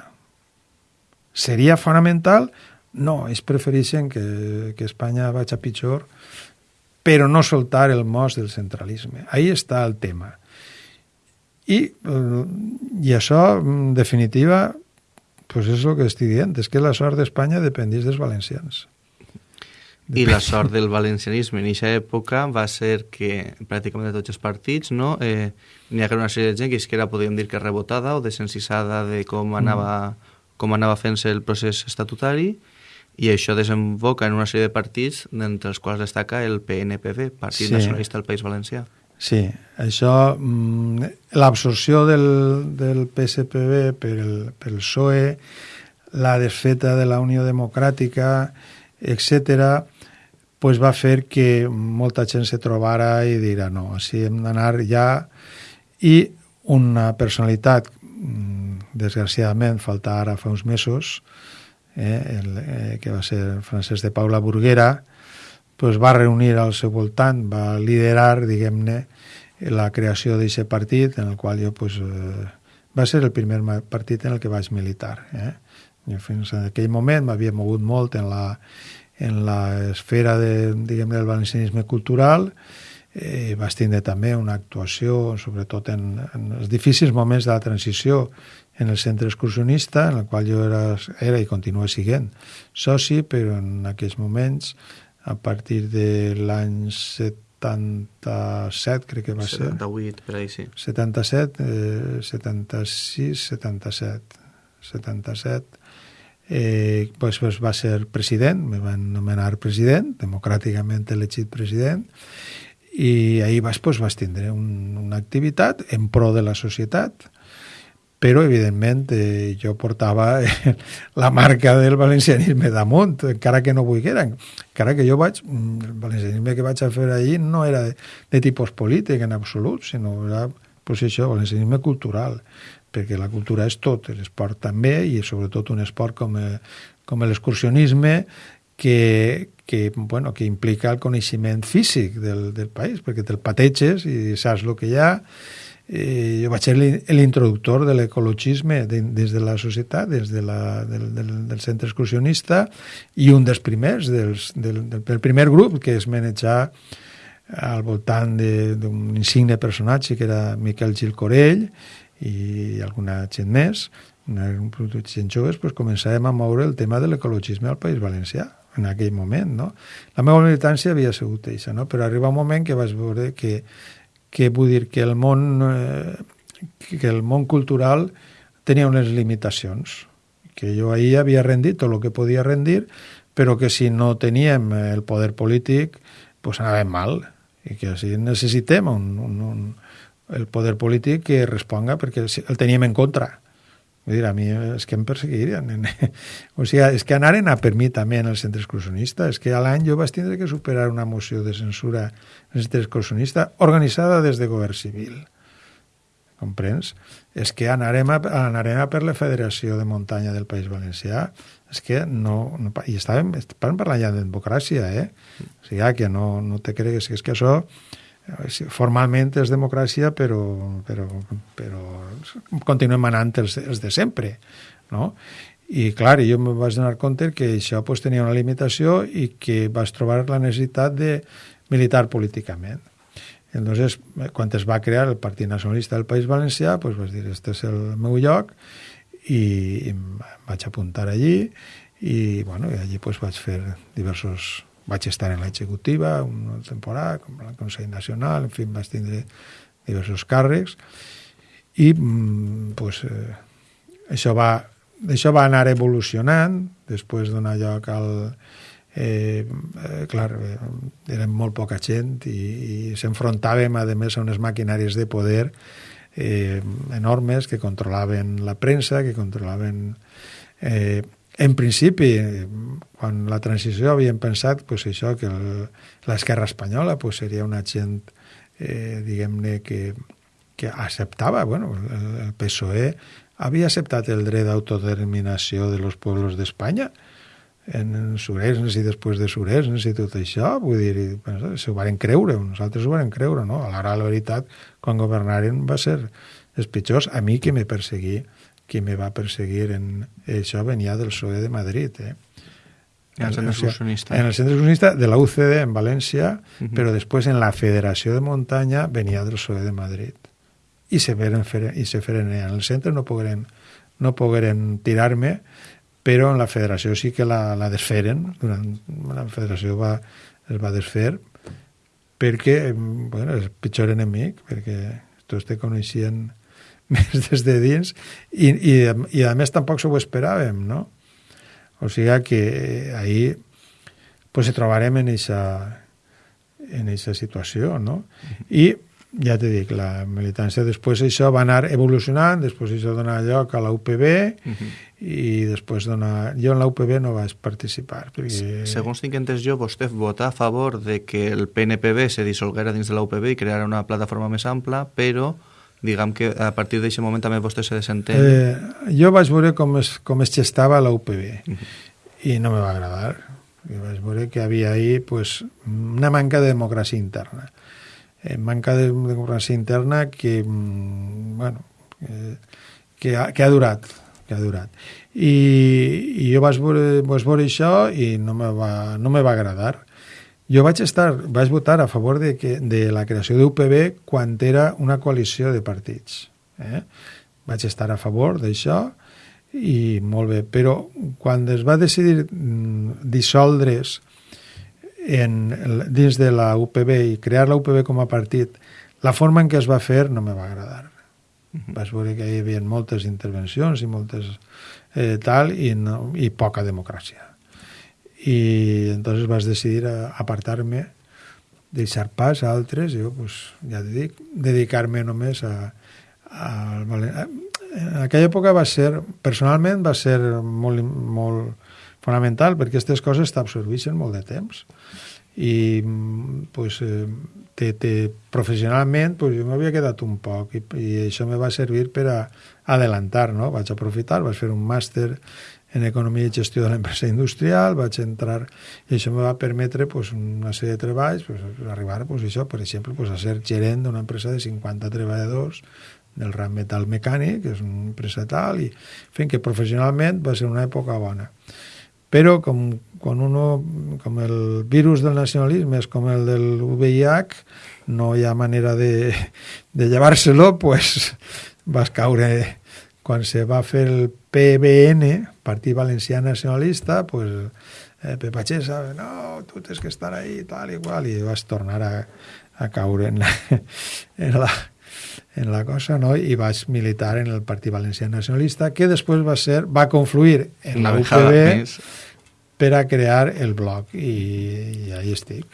seria fonamental no, ells prefereixen que, que Espanya vagi a pitjor, però no soltar el mos del centralisme. Ahí està el tema. I, eh, i això, en definitiva, pues és el que estic dient, és que la sort d'Espanya dependís dels valencians. I la sort del valencianisme en aquesta època va ser que pràcticament de tots els partits no, eh, n'hi ha una sèrie de gent que és que era, podríem dir que rebotada o desencisada de com anava, mm. com anava fent-se el procés estatutari i això desemboca en una sèrie de partits d'entre els quals destaca el PNPV, Partit sí. Nacionalista del País Valencià. Sí, això, mm, l'absorció del, del PSPB per el, pel PSOE, la desfeta de la Unió Democràtica, etc, pues va fer que molta gent se trobara i dirà no, així hem d'anar ja i una personalitat mm, desgraciadament falta ara fa uns mesos eh, el, eh, que va ser Francesc de Paula Burguera, pues va reunir al seu voltant, va liderar, diguem-ne, la creació d'aquest partit, en el qual jo, pues, eh, va ser el primer partit en el que vaig militar. Eh? Fins en aquell moment m'havia mogut molt en la, en la esfera de, diguem del valencianisme cultural, eh, vaig tindre també una actuació, sobretot en, en els difícils moments de la transició, en el centre excursionista, en el qual jo era, era i continuo siguent soci, però en aquells moments, a partir de l'any 77, crec que va 78, ser... 78, per ahí sí. 77, eh, 76, 77, 77, eh, pues, pues va ser president, me van nomenar president, democràticament elegit president, i ahir vas, pues, vas tindre un, una activitat en pro de la societat, però evidentment eh, jo portava la marca del valencianisme damunt, encara que no volguera, encara que jo vaig, mm, el valencianisme que vaig a fer allí no era de, de tipus polític en absolut, sinó era pues això, valencianisme cultural, perquè la cultura és tot, l'esport també, i sobretot un esport com, eh, com l'excursionisme, que, que, bueno, que implica el coneixement físic del, del país, perquè te'l pateges i saps el que hi ha, eh, jo vaig ser l'introductor de l'ecologisme des de la societat, des de la, del, del, del centre excursionista, i un dels primers, dels, del, del, del primer grup que es manejar al voltant d'un insigne personatge que era Miquel Gil Corell i alguna gent més, una, gent joves, pues començàvem a moure el tema de l'ecologisme al País Valencià en aquell moment, no? La meva militància havia sigut això, no? Però arriba un moment que vaig veure que que vull dir que el món, eh, que el món cultural tenia unes limitacions, que jo ahir havia rendit tot el que podia rendir, però que si no teníem el poder polític, pues anàvem mal, i que així necessitem un, un, un, el poder polític que responga perquè el teníem en contra. Vull dir, a mi és que em perseguirien. o sigui, és que anaren a per mi també en el centre excursionista. És que a l'any jo vaig tindre que superar una moció de censura en el centre excursionista organitzada des de govern civil. Comprens? És que anarem a, anarem a per la Federació de Muntanya del País Valencià. És que no... no I estàvem, estàvem parlant ja de democràcia, eh? O sigui, que no, no te cregues que és que això formalment és democràcia, però, però, però continuem manant els, els de sempre, no? I, clar, jo em vaig donar compte que això pues, tenia una limitació i que vaig trobar la necessitat de militar políticament. Entonces, quan es va crear el Partit Nacionalista del País Valencià, pues, vaig dir, este és el meu lloc, i, i em vaig apuntar allí, i, bueno, i allí pues, vaig fer diversos vaig estar en l'executiva una temporada, com el Consell Nacional, en fi, vaig tindre diversos càrrecs i mm, pues, eh, això, va, això va anar evolucionant després donar lloc al... Eh, eh, clar, eh, érem molt poca gent i, i s'enfrontàvem, a més, a unes maquinàries de poder eh, enormes que controlaven la premsa, que controlaven eh, en principi, quan la transició havíem pensat pues, això que l'esquerra espanyola pues, seria una gent, eh, diguem-ne, que, que acceptava, bueno, el, PSOE havia acceptat el dret d'autodeterminació de los pueblos d'Espanya en, en Suresnes i després de Suresnes i tot això, vull dir, s'ho van creure, nosaltres ho van creure, no? A l'hora la veritat, quan governaren va ser els pitjors, a mi que me perseguí qui me va perseguir en això venia del PSOE de Madrid, eh? En el centre excursionista. En el centre excursionista de la UCD en València, uh -huh. però després en la Federació de Muntanya venia del PSOE de Madrid. I se, veren fer, i se feren en el centre, no pogueren, no pogueren tirar-me, però en la federació sí que la, la desferen, durant, la federació va, es va desfer, perquè, bueno, és el pitjor enemic, perquè tots te coneixien més des de dins i, i, i a més tampoc s'ho esperàvem, no? O sigui que ahir pues, se trobarem en aquesta en eixa situació, no? I ja te dic, la militància després això va anar evolucionant, després això dona lloc a la UPB uh -huh. i després dona... Jo en la UPB no vaig participar. Perquè... Segons tinc entès jo, vostè vota a favor de que el PNPB se dissolguera dins de la UPB i creara una plataforma més ampla, però diguem que a partir d'aquest moment també vostè se desentén. Eh, jo vaig veure com es, com es gestava la UPB uh -huh. i no me va agradar. Jo vaig veure que havia ahí pues, una manca de democràcia interna. Eh, manca de democràcia interna que, mm, bueno, eh, que, ha, que ha durat, que ha durat. I, i jo vaig veure, vaig veure això i no me va, no me va agradar. Jo vaig estar, vaig votar a favor de, que, de la creació d'UPB quan era una coalició de partits. Eh? Vaig estar a favor d'això i molt bé, però quan es va decidir mm, dissoldre's en, dins de la UPB i crear la UPB com a partit, la forma en què es va fer no me va agradar. Vas veure que hi havia moltes intervencions i moltes eh, tal i, no, i poca democràcia i entonces vas decidir apartar-me deixar pas a altres jo pues, ja te dic, dedicar-me només a, a, a en aquella època va ser, personalment, va ser molt, molt fonamental perquè aquestes coses t'absorbeixen molt de temps i pues, eh, te, te, professionalment pues, jo m'havia quedat un poc i, i això me va servir per a adelantar, no? vaig aprofitar, vaig fer un màster en Economia i Gestió de l'Empresa Industrial, vaig entrar, i això me va permetre pues, una sèrie de treballs, pues, arribar pues, això, per exemple, pues, a ser gerent d'una empresa de 50 treballadors del ram metal mecànic, que és una empresa tal, i fent que professionalment va ser una època bona. Però com, quan uno, com el virus del nacionalisme és com el del VIH, no hi ha manera de, de llevar-se-lo, pues, vas caure quan se va fer el PBN, Partit Valencià Nacionalista, pues, eh, Pepachesa, no, tu tens que estar ahí, tal i qual, i vas tornar a, a caure en la, en la, en la cosa, no? i vaig militar en el Partit Valencià Nacionalista, que després va ser va confluir en la UPB per a crear el bloc, i, i ahí estic.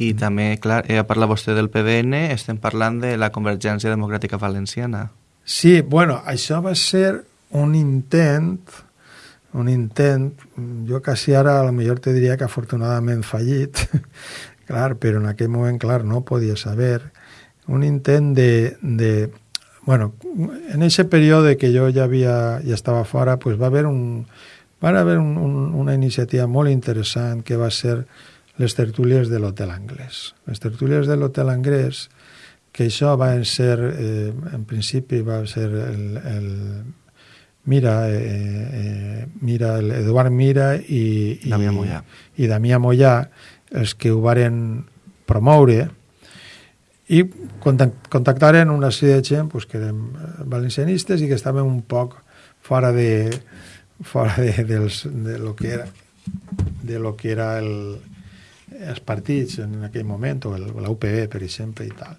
I també, clar, eh, parla vostè del PDN, estem parlant de la Convergència Democràtica Valenciana. Sí, bueno, això va ser un intent, un intent, jo quasi ara a lo millor te diria que afortunadament fallit, clar, però en aquell moment, clar, no podia saber, un intent de, de bueno, en ese període que jo ja havia, ja estava fora, pues va haver un, va haver un, un, una iniciativa molt interessant que va ser les tertúlies de l'Hotel Anglès. Les tertúlies de l'Hotel Anglès, que això va ser, eh, en principi va ser el, el Mira, eh, eh, Mira, el Eduard Mira i, i, Damià Mollà. i Damià Mollà, els que ho varen promoure, i contactaren una sèrie de gent pues, que eren valencianistes i que estaven un poc fora de fora de, dels, de lo que era de lo que era el, els partits en aquell moment, o la UPB, per exemple, i tal.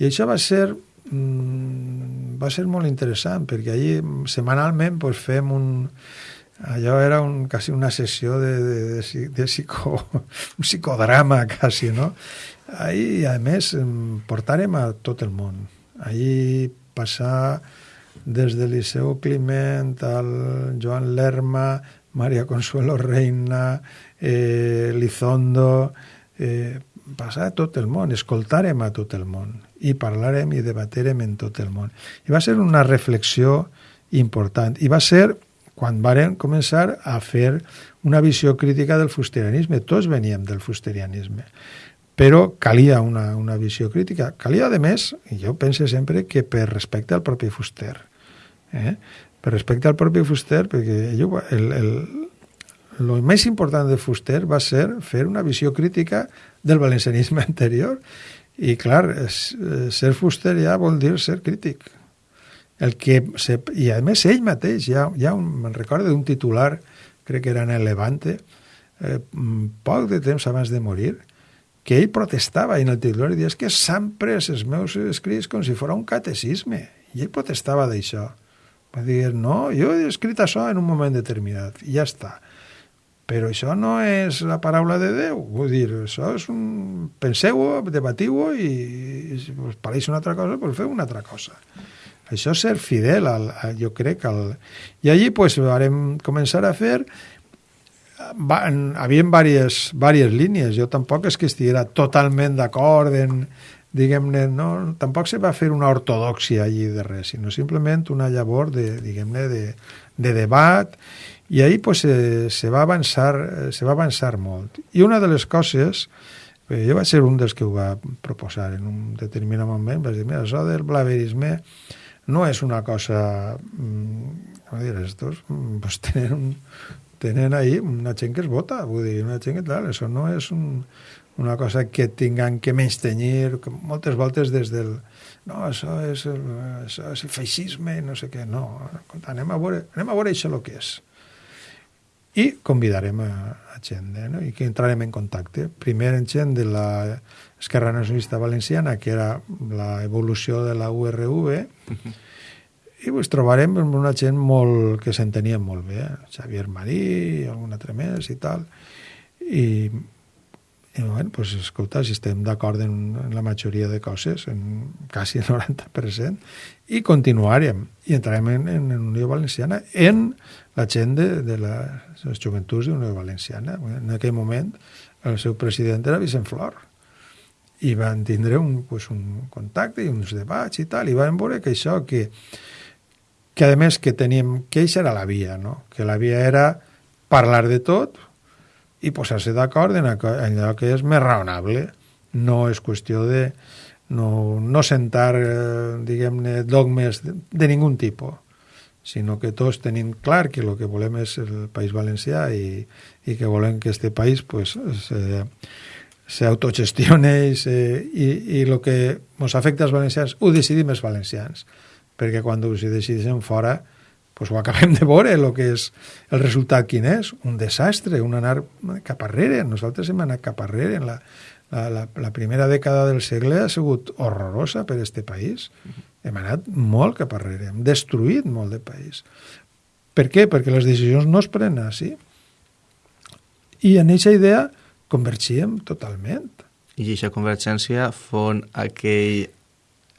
I això va ser mm, va ser molt interessant perquè allí setmanalment pues, fem un allò era un, quasi una sessió de, de, de, de psico, un psicodrama quasi, no? Ahí, a més, portàrem a tot el món. Ahí passar des de Liceu Climent al Joan Lerma, Maria Consuelo Reina, eh, Lizondo, eh, passar a tot el món, escoltarem a tot el món i parlarem i debaterem en tot el món. I va ser una reflexió important. I va ser quan varen començar a fer una visió crítica del fusterianisme. Tots veníem del fusterianisme. Però calia una, una visió crítica. Calia, a més, i jo penso sempre que per respecte al propi fuster. Eh? Per respecte al propi fuster, perquè ell, el, el, el més important de Fuster va ser fer una visió crítica del valencianisme anterior i, clar, ser fuster ja vol dir ser crític. El que se, I, a més, ell mateix, ja, ja un, me'n recordo d'un titular, crec que era en el Levante, eh, poc de temps abans de morir, que ell protestava i en el titular diia que s'han pres els meus escrits com si fos un catecisme. I ell protestava d'això. Va dir, no, jo he escrit això en un moment determinat, i ja està. Però això no és la paraula de Déu. Vull dir, això és un... Penseu-ho, debatiu-ho i, i si us pareix una altra cosa, doncs feu una altra cosa. Això és ser fidel, al, al, jo crec. Al... I allí pues, vam començar a fer... Va, havia diverses, diverses línies. Jo tampoc és que estiguera totalment d'acord en, diguem-ne, no, tampoc se va fer una ortodoxia allí de res, sinó simplement una llavor de, diguem-ne, de, de debat i ahir pues, se, se, va avançar, se va avançar molt. I una de les coses, eh, jo vaig ser un dels que ho va proposar en un determinat moment, vaig dir, mira, això del blaverisme no és una cosa... Mm, com dir, estos mm, pues, tenen, un, tenen ahí una gent que es vota, vull dir, una gent que tal, això no és un, una cosa que tinguin que menys tenyir, que moltes voltes des del no, això és, el, això és el feixisme, no sé què, no, anem a veure, anem a veure això el que és i convidarem a, a gent eh, no? i que entrarem en contacte. Primer en gent de la Esquerra Nacionalista Valenciana, que era la evolució de la URV, uh -huh. i pues, trobarem una gent molt, que s'entenia molt bé, eh? Xavier Marí, algun altre més i tal, i, i bueno, pues, escolta, si estem d'acord en, en la majoria de coses, en quasi el 90%, i continuarem, i entrarem en, en, en Unió Valenciana, en la gent de, de la, les joventuts de Unió Valenciana. En aquell moment, el seu president era Vicent Flor, i van tindre un, pues, un contacte i uns debats i tal, i van veure que això, que, que a més que teníem, que això era la via, no? que la via era parlar de tot i posar-se d'acord en allò que és més raonable. No és qüestió de no, no sentar, eh, diguem-ne, dogmes de, de ningú tipus, sinó que tots tenim clar que el que volem és el País Valencià i, i que volem que este país pues, se, s'autogestione i, se, i, i el que ens afecta als valencians ho decidim els valencians perquè quan ho decideixen fora pues ho acabem de veure, el que és el resultat quin és, un desastre, un anar cap arrere, nosaltres hem anat cap arrere, la, la, la, la primera dècada del segle ha sigut horrorosa per a este país, hem anat molt cap arrere, hem destruït molt de país. Per què? Perquè les decisions no es prenen així. I en aquesta idea convergíem totalment. I aquesta convergència fon aquell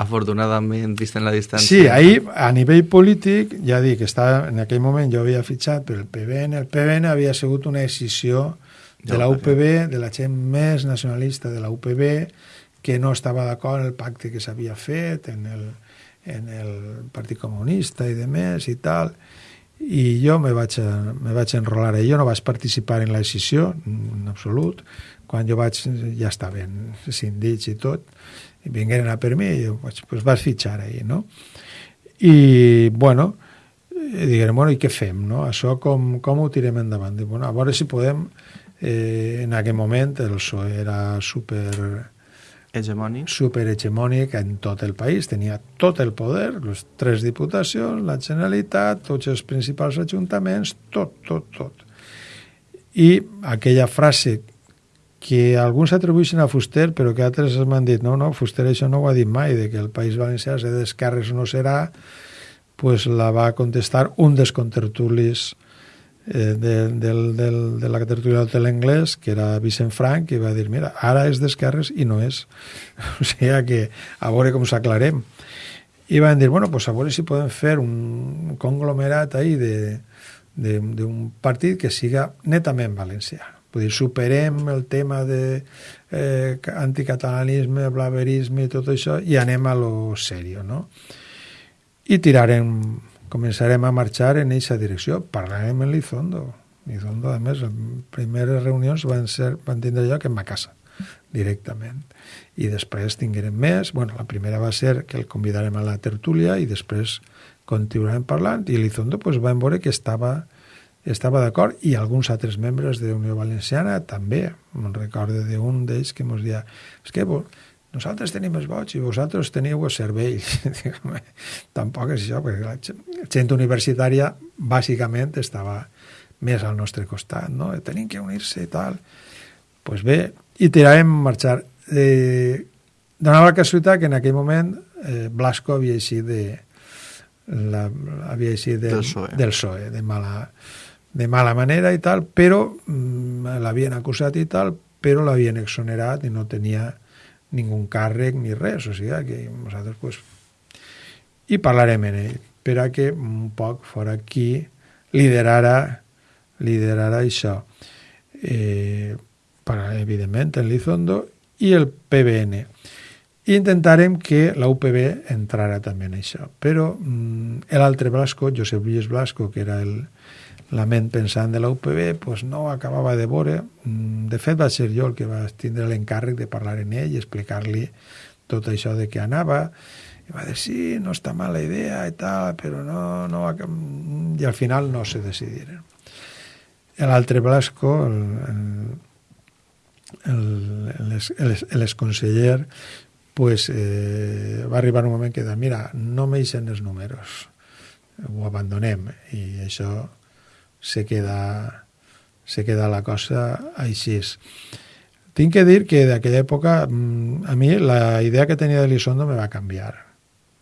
afortunadament, vist en la distància... Sí, ahir, a nivell polític, ja dic, estava, en aquell moment jo havia fitxat per el PBN, el PBN havia sigut una decisió de la UPB, de la gent més nacionalista de la UPB, que no estava d'acord en el pacte que s'havia fet, en el, en el Partit Comunista i de més i tal, i jo me vaig, me vaig enrolar jo no vaig participar en la decisió en absolut, quan jo vaig ja estaven sindits i tot i vingueren a per mi i jo vaig, pues vas fitxar ahir, no? I, bueno, i diguem, bueno, i què fem, no? Això com, com ho tirem endavant? I, bueno, a veure si podem, eh, en aquell moment el PSOE era super hegemònic. superhegemònic en tot el país, tenia tot el poder, les tres diputacions, la Generalitat, tots els principals ajuntaments, tot, tot, tot. I aquella frase que alguns atribueixen a Fuster, però que altres m'han dit, no, no, Fuster això no ho ha dit mai, de que el País Valencià de d'esquerres no serà, pues la va contestar un dels contertulis eh, de, del, del, de la tertúlia de l'anglès, que era Vicent Frank, que va dir, mira, ara és d'esquerres i no és. O sigui que a veure com s'aclarem. I van dir, bueno, pues a veure si podem fer un conglomerat ahí de d'un partit que siga netament valencià. Vull dir, superem el tema de eh, anticatalanisme, blaverisme i tot això i anem a lo serio, no? I tirarem començarem a marxar en aquesta direcció. Parlarem en Lizondo. Lizondo, a més, les primeres reunions van, ser, van tindre lloc en ma casa, directament. I després tinguérem més. Bueno, la primera va ser que el convidarem a la tertúlia i després continuarem parlant i Lizondo pues, van veure que estava, estava d'acord i alguns altres membres de Unió Valenciana també. Me'n recordo d'un d'ells que ens deia és que nosaltres tenim els vots i vosaltres teniu el cervell. Tampoc és això, perquè la gent universitària bàsicament estava més al nostre costat, no? Tenim que unir-se i tal. Doncs pues bé, i tirarem a marxar. Eh, donava la casualitat que en aquell moment eh, Blasco havia eixit de, la, havia eixit de, del, PSOE. del PSOE, de mala, de mala manera i tal, però mm, l'havien acusat i tal, però l'havien exonerat i no tenia ningú càrrec ni res, o sigui que nosaltres pues, i parlarem en ell, per a que un poc fora qui liderara, liderara això. Eh, para, evidentment, en Lizondo i el PBN. I intentarem que la UPB entrara també en això. Però mm, l'altre Blasco, Josep Lluís Blasco, que era el, la ment pensant de la UPB pues no acabava de veure. Mm, de fet, va ser jo el que va tindre l'encàrrec de parlar en ell i explicar-li tot això de què anava. I va dir, sí, no està mala idea i tal, però no... no I al final no se decidiren. L'altre Blasco, el, el, l'exconseller, pues, eh, va arribar un moment que de, mira, no m'eixen els números, ho abandonem, i això se queda, se queda la cosa així. Tinc que dir que d'aquella època mm, a mi la idea que tenia de Lisondo me va canviar.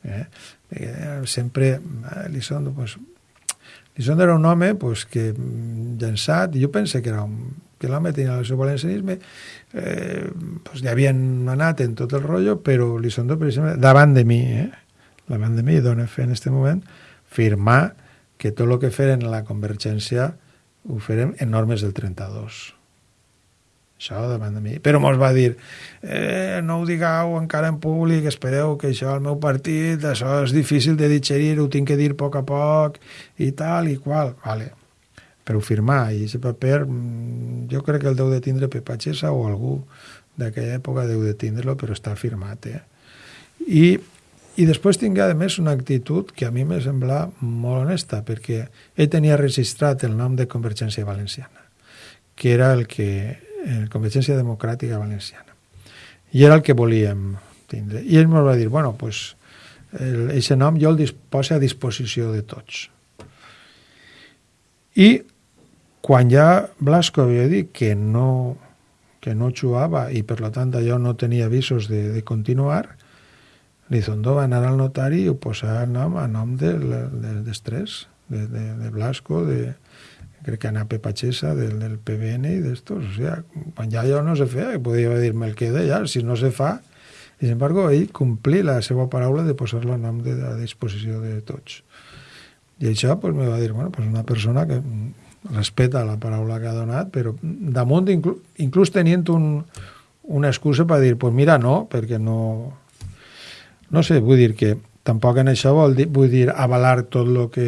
Eh? eh sempre eh, Lisondo, pues, Lisondo era un home pues, que mm, llançat, jo pense que era un, que l'home tenia el seu valencianisme, eh, pues ja havien anat en tot el rotllo, però Lizondo, per exemple, davant de mi, eh, davant de mi, dona fe en aquest moment, firmar que tot el que feren la convergència ho farem en normes del 32 això davant de mi. Però mos va dir, eh, no ho digueu encara en públic, espereu que això al meu partit, això és difícil de digerir, ho tinc que dir a poc a poc, i tal i qual. Vale. Però firmar, i aquest paper, mm, jo crec que el deu de tindre Pepatxesa o algú d'aquella època deu de tindre-lo, però està firmat, eh? I, i després tingué, a més, una actitud que a mi me sembla molt honesta, perquè ell tenia registrat el nom de Convergència Valenciana, que era el que en Convergència Democràtica Valenciana. I era el que volíem tindre. I ell ens va dir, bueno, pues, aquest nom jo el posa a disposició de tots. I quan ja Blasco havia dit que no, que no jugava i per tant allò no tenia avisos de, de continuar, Lizondo va anar al notari i ho posar el nom a nom de, de, d'estrès, de, de, de Blasco, de, crec que anar Pepachesa del, del PBN i d'estos, o sea, quan ja allò no se feia, podia dir-me el que ja, si no se fa, i, sin embargo, ell complir la seva paraula de posar-la a nom de, a disposició de tots. I això pues, me va dir, bueno, pues una persona que respeta la paraula que ha donat, però damunt, inclús, inclús tenint un, una excusa per dir, pues mira, no, perquè no... No sé, vull dir que tampoc en això vol dir, vull dir avalar tot el que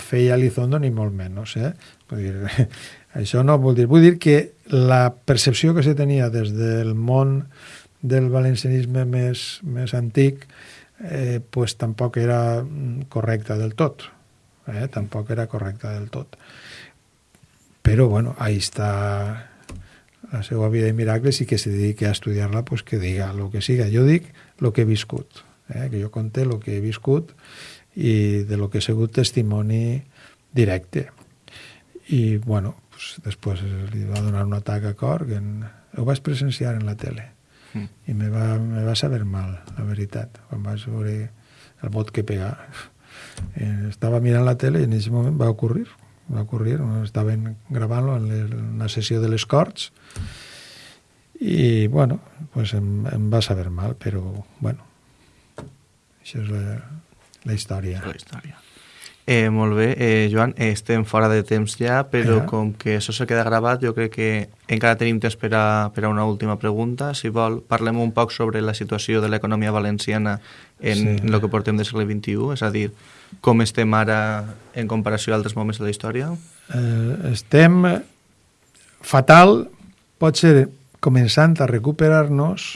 feia Elizondo ni molt menys eh? vull dir, això no vull dir vull dir que la percepció que se tenia des del món del valencianisme més, més antic eh, pues tampoc era correcta del tot eh? tampoc era correcta del tot però bueno, ahí està la seva vida de miracles i que se dediqui a estudiar-la pues que diga el que siga jo dic el que he viscut eh, que jo conté el que he viscut i de lo que he sigut testimoni directe. I, bueno, pues, després li va donar un atac a cor que en, ho vaig presenciar en la tele mm. i me va, me va saber mal, la veritat, quan vaig veure el vot que pegar. Eh, estava mirant la tele i en aquest moment va ocorrir, va ocorrir, estaven gravant-lo en una sessió de les Corts i, bueno, pues em, em va saber mal, però, bueno, això és la, la història. La història. Eh, molt bé, eh, Joan, eh, estem fora de temps ja, però eh? com que això se queda gravat, jo crec que encara tenim temps per a, per a una última pregunta. Si vol, parlem un poc sobre la situació de l'economia valenciana en, sí. el que portem del segle XXI, és a dir, com estem ara en comparació a altres moments de la història? Eh, estem fatal, pot ser començant a recuperar-nos,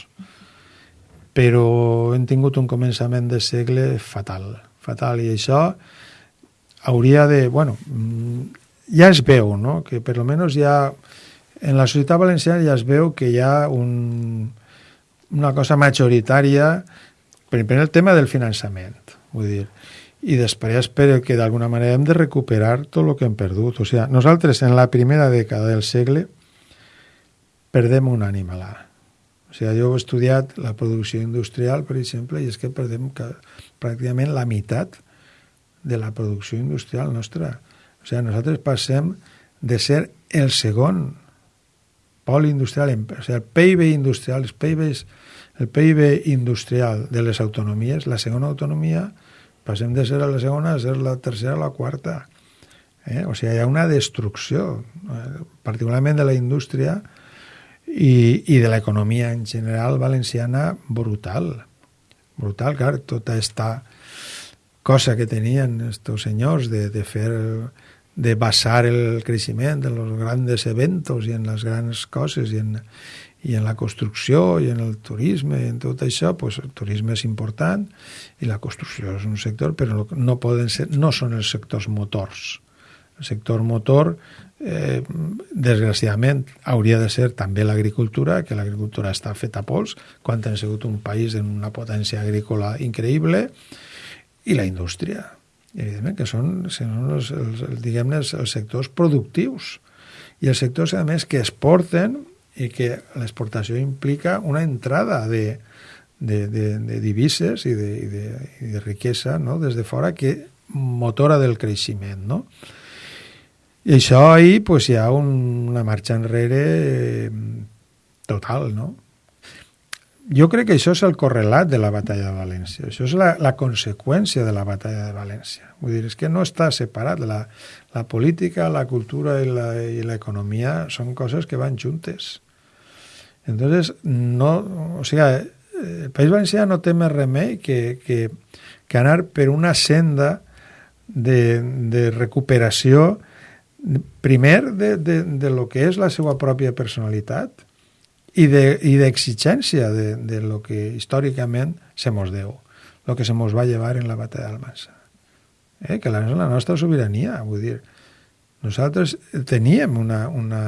però hem tingut un començament de segle fatal, fatal, i això hauria de... Bueno, ja es veu, no?, que per almenys ja en la societat valenciana ja es veu que hi ha un, una cosa majoritària per el tema del finançament, vull dir, i després per que d'alguna manera hem de recuperar tot el que hem perdut. O sigui, nosaltres en la primera dècada del segle perdem un animal o sigui, jo he estudiat la producció industrial, per exemple, i és que perdem que, pràcticament la meitat de la producció industrial nostra. O sigui, nosaltres passem de ser el segon pol industrial, o sigui, el PIB industrial, els PIBs, el PIB industrial de les autonomies, la segona autonomia, passem de ser la segona a ser la tercera o la quarta. Eh? O sigui, hi ha una destrucció, eh? particularment de la indústria, i, i de l'economia en general valenciana brutal. Brutal, clar, tota esta cosa que tenien estos senyors de, de fer de basar el creixement en els grans eventos i en les grans coses i en, i en la construcció i en el turisme i en tot això, pues, el turisme és important i la construcció és un sector, però no, poden ser, no són els sectors motors. El sector motor eh, desgraciadament hauria de ser també l'agricultura, que l'agricultura està feta a pols, quan hem sigut un país amb una potència agrícola increïble, i la indústria, evidentment, que són, són els, els, diguem els, els sectors productius, i els sectors, a més, que exporten i que l'exportació implica una entrada de, de, de, de divises i de, i de, i de riquesa no? des de fora que motora del creixement. No? I això ahir pues, hi ha un, una marxa enrere eh, total, no? Jo crec que això és el correlat de la batalla de València. Això és la, la conseqüència de la batalla de València. Vull dir, és que no està separat. La, la política, la cultura i l'economia són coses que van juntes. Entonces, no, o sigui, el País Valencià no té més remei que, que, que anar per una senda de, de recuperació primer de, de, de lo que és la seva pròpia personalitat i d'exigència de, de, de lo que històricament se mos deu, lo que se mos va llevar en la batalla d'Almansa. Eh? Que la, la nostra sobirania, vull dir, nosaltres teníem una, una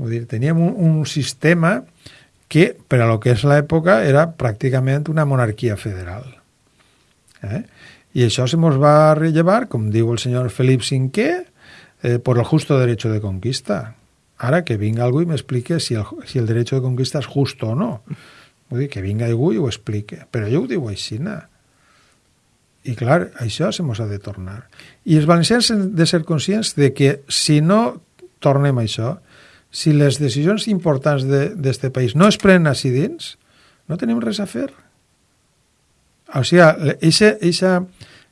vull dir, teníem un, un sistema que per a lo que és l'època era pràcticament una monarquia federal. Eh? I això se mos va rellevar, com diu el senyor Felip V, eh, por el justo derecho de conquista. Ara que vinga algú i m'explique si, el, si el derecho de conquista és just o no. Vull dir, que vinga algú i ho explique. Però jo ho diu així, I clar, això se mos ha de tornar. I els valencians han de ser conscients de que si no tornem a això, si les decisions importants d'aquest de, país no es prenen així dins, no tenim res a fer. O sigui,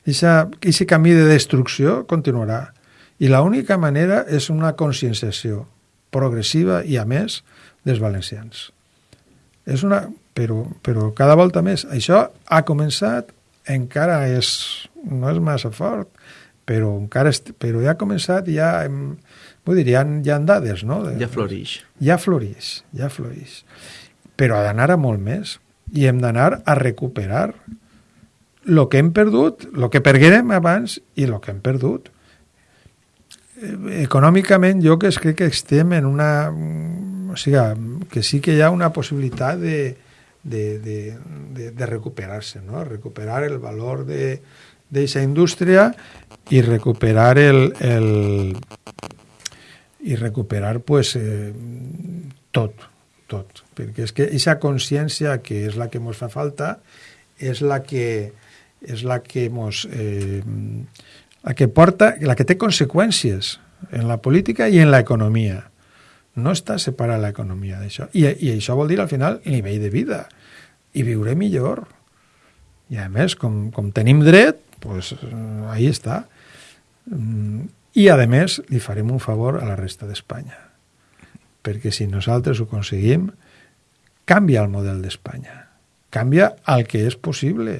aquest camí de destrucció continuarà. I l'única manera és una conscienciació progressiva i, a més, dels valencians. És una... Però, però cada volta més. Això ha començat, encara és, no és massa fort, però encara est, però ja ha començat, ja hem, vull dir, ja, ja han dades, no? Ja floreix. Ja floreix, ja floreix. Però ha d'anar a molt més i hem d'anar a recuperar el que hem perdut, el que perguérem abans i el que hem perdut econòmicament jo que crec que estem en una... O sigui, que sí que hi ha una possibilitat de, de, de, de, de recuperar-se, no? recuperar el valor d'aquesta indústria i recuperar el, el i recuperar pues, eh, tot, tot. Perquè és que aquesta consciència que és la que ens fa falta és la que és la que mos, eh, la que porta, la que té conseqüències en la política i en l'economia. No està separada l'economia d'això. I, I això vol dir, al final, el nivell de vida. I viure millor. I, a més, com, com tenim dret, pues, ahí està. I, a més, li farem un favor a la resta d'Espanya. Perquè si nosaltres ho aconseguim, canvia el model d'Espanya. Canvia el que és possible.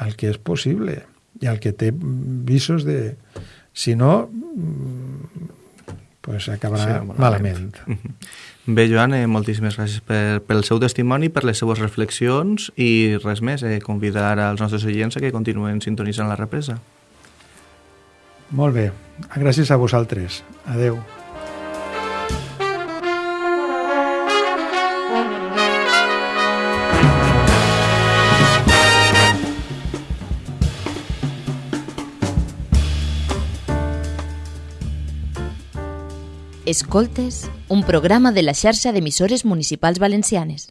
El que és possible i el que té visos de... Si no, pues acabarà sí, malament. malament. Bé, Joan, eh, moltíssimes gràcies per, pel seu testimoni, per les seues reflexions i res més, eh, convidar als nostres oients que continuen sintonitzant la represa. Molt bé. Gràcies a vosaltres. Adeu. Escoltes, un programa de la xarxa d'emissores municipals valencianes.